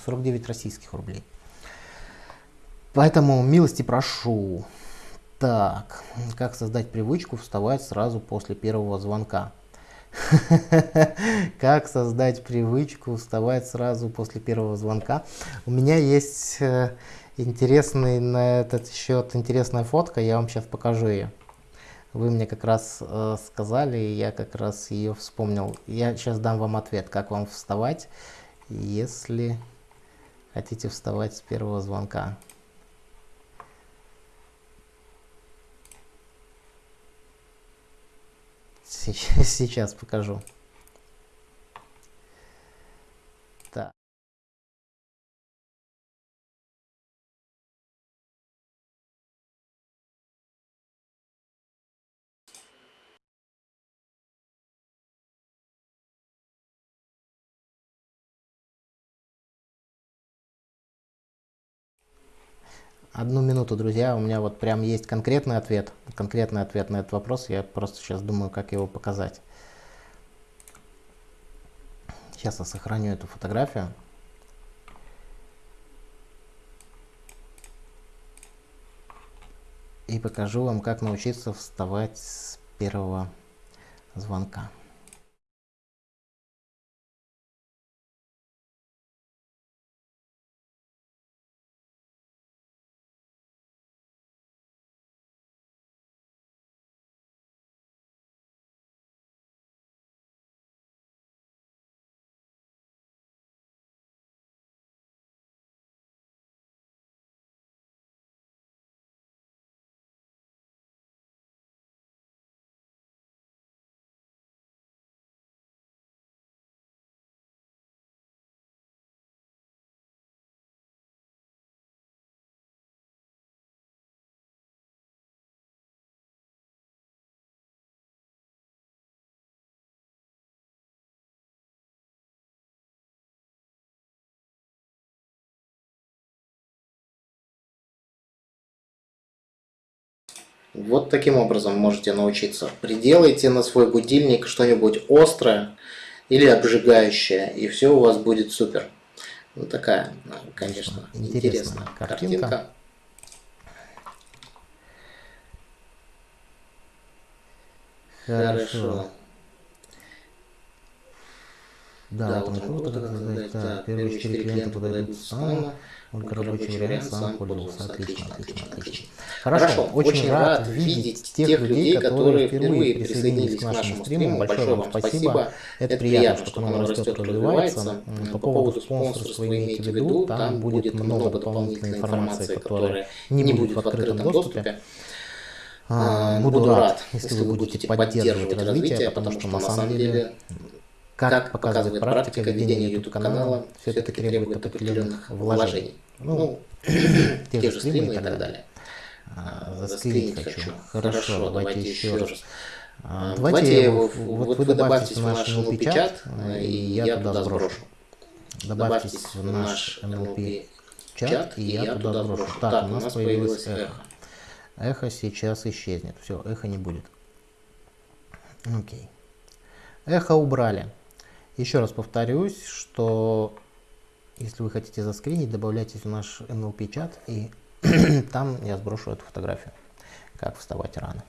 49 российских рублей. Поэтому милости прошу. Так, как создать привычку вставать сразу после первого звонка? Как создать привычку вставать сразу после первого звонка? У меня есть э, интересный на этот счет интересная фотка, я вам сейчас покажу ее. Вы мне как раз э, сказали, и я как раз ее вспомнил. Я сейчас дам вам ответ, как вам вставать, если хотите вставать с первого звонка. Сейчас, сейчас покажу. Одну минуту, друзья, у меня вот прям есть конкретный ответ, конкретный ответ на этот вопрос, я просто сейчас думаю, как его показать. Сейчас я сохраню эту фотографию. И покажу вам, как научиться вставать с первого звонка. Вот таким образом можете научиться. Приделайте на свой будильник что-нибудь острое или обжигающее, и все у вас будет супер. Ну такая, конечно, интересная, интересная картинка. картинка. Хорошо. Да, да вот круто, как сказать, да, первые четыре клиента подойдут спама, только рабочий вариант сам пользовался. Отлично, отлично, отлично. Хорошо, очень рад видеть тех людей, которые впервые присоединились к нашему стриму. Большое вам спасибо. Это приятно, что канал растет, развивается. По поводу спонсорства имейте в виду, там будет много дополнительной информации, которая не будет в открытом доступе. А, буду рад, если вы будете поддерживать развитие, потому что на самом деле как, как показывает практика ведения YouTube-канала, все-таки требует определенных вложений. Ну, ну те же стримы и так далее. А, заскринить хочу. Хорошо, давайте еще раз. А, давайте, вот, вот вы добавьтесь в наш NLP чат, и я туда сброшу. Добавьтесь в наш NLP чат, и я туда сброшу. Так, у нас появилось эхо. Эхо сейчас исчезнет. Все, эхо не будет. Окей. Эхо убрали. Еще раз повторюсь, что если вы хотите заскринить, добавляйтесь в наш NLP чат, и там я сброшу эту фотографию, как вставать рано.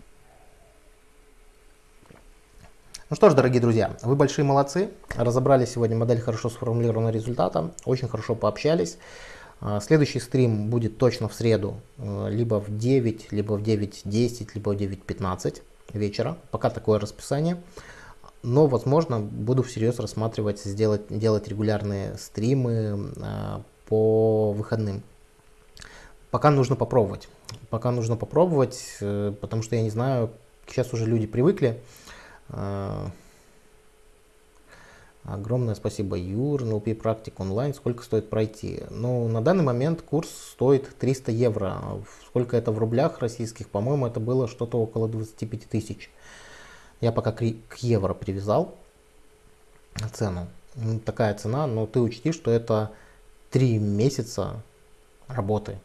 Ну что ж, дорогие друзья, вы большие молодцы. Разобрали сегодня модель хорошо сформулированного результата, очень хорошо пообщались. А, следующий стрим будет точно в среду, э, либо в 9, либо в 9.10, либо в 9.15 вечера. Пока такое расписание но, возможно, буду всерьез рассматривать сделать, делать регулярные стримы э, по выходным. Пока нужно попробовать. Пока нужно попробовать, э, потому что я не знаю, сейчас уже люди привыкли. Э, огромное спасибо, Юр, NLP практик онлайн. Сколько стоит пройти? Ну, на данный момент курс стоит 300 евро. Сколько это в рублях российских? По-моему, это было что-то около 25 тысяч. Я пока к евро привязал цену. Такая цена, но ты учти, что это 3 месяца работы.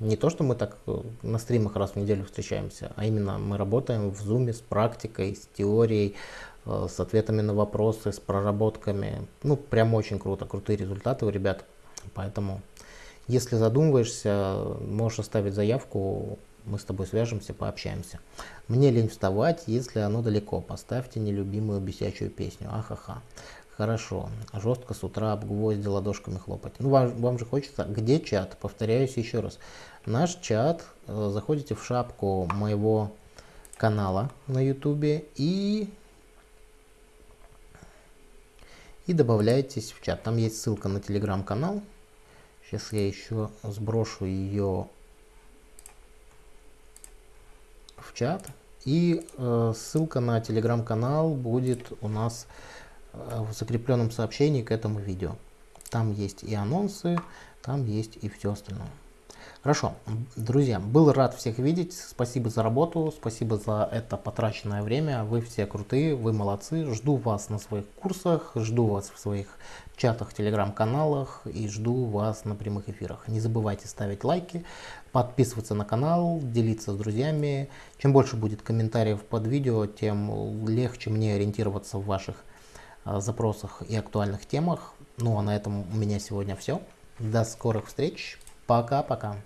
Не то, что мы так э, на стримах раз в неделю встречаемся, а именно мы работаем в зуме с практикой, с теорией, э, с ответами на вопросы, с проработками. Ну, прям очень круто, крутые результаты у ребят. Поэтому, если задумываешься, можешь оставить заявку, мы с тобой свяжемся, пообщаемся. Мне лень вставать, если оно далеко. Поставьте нелюбимую бесячую песню. Ахаха. Хорошо. Жестко с утра об гвозди ладошками хлопать. Ну, вам, вам же хочется. Где чат? Повторяюсь еще раз. Наш чат. Э, заходите в шапку моего канала на ютубе и и добавляйтесь в чат. Там есть ссылка на телеграм-канал. Сейчас я еще сброшу ее в чат. И э, ссылка на телеграм-канал будет у нас э, в закрепленном сообщении к этому видео. Там есть и анонсы, там есть и все остальное. Хорошо, друзья, был рад всех видеть. Спасибо за работу, спасибо за это потраченное время. Вы все крутые, вы молодцы. Жду вас на своих курсах, жду вас в своих чатах, телеграм-каналах и жду вас на прямых эфирах. Не забывайте ставить лайки, подписываться на канал, делиться с друзьями. Чем больше будет комментариев под видео, тем легче мне ориентироваться в ваших а, запросах и актуальных темах. Ну а на этом у меня сегодня все. До скорых встреч. Пока-пока.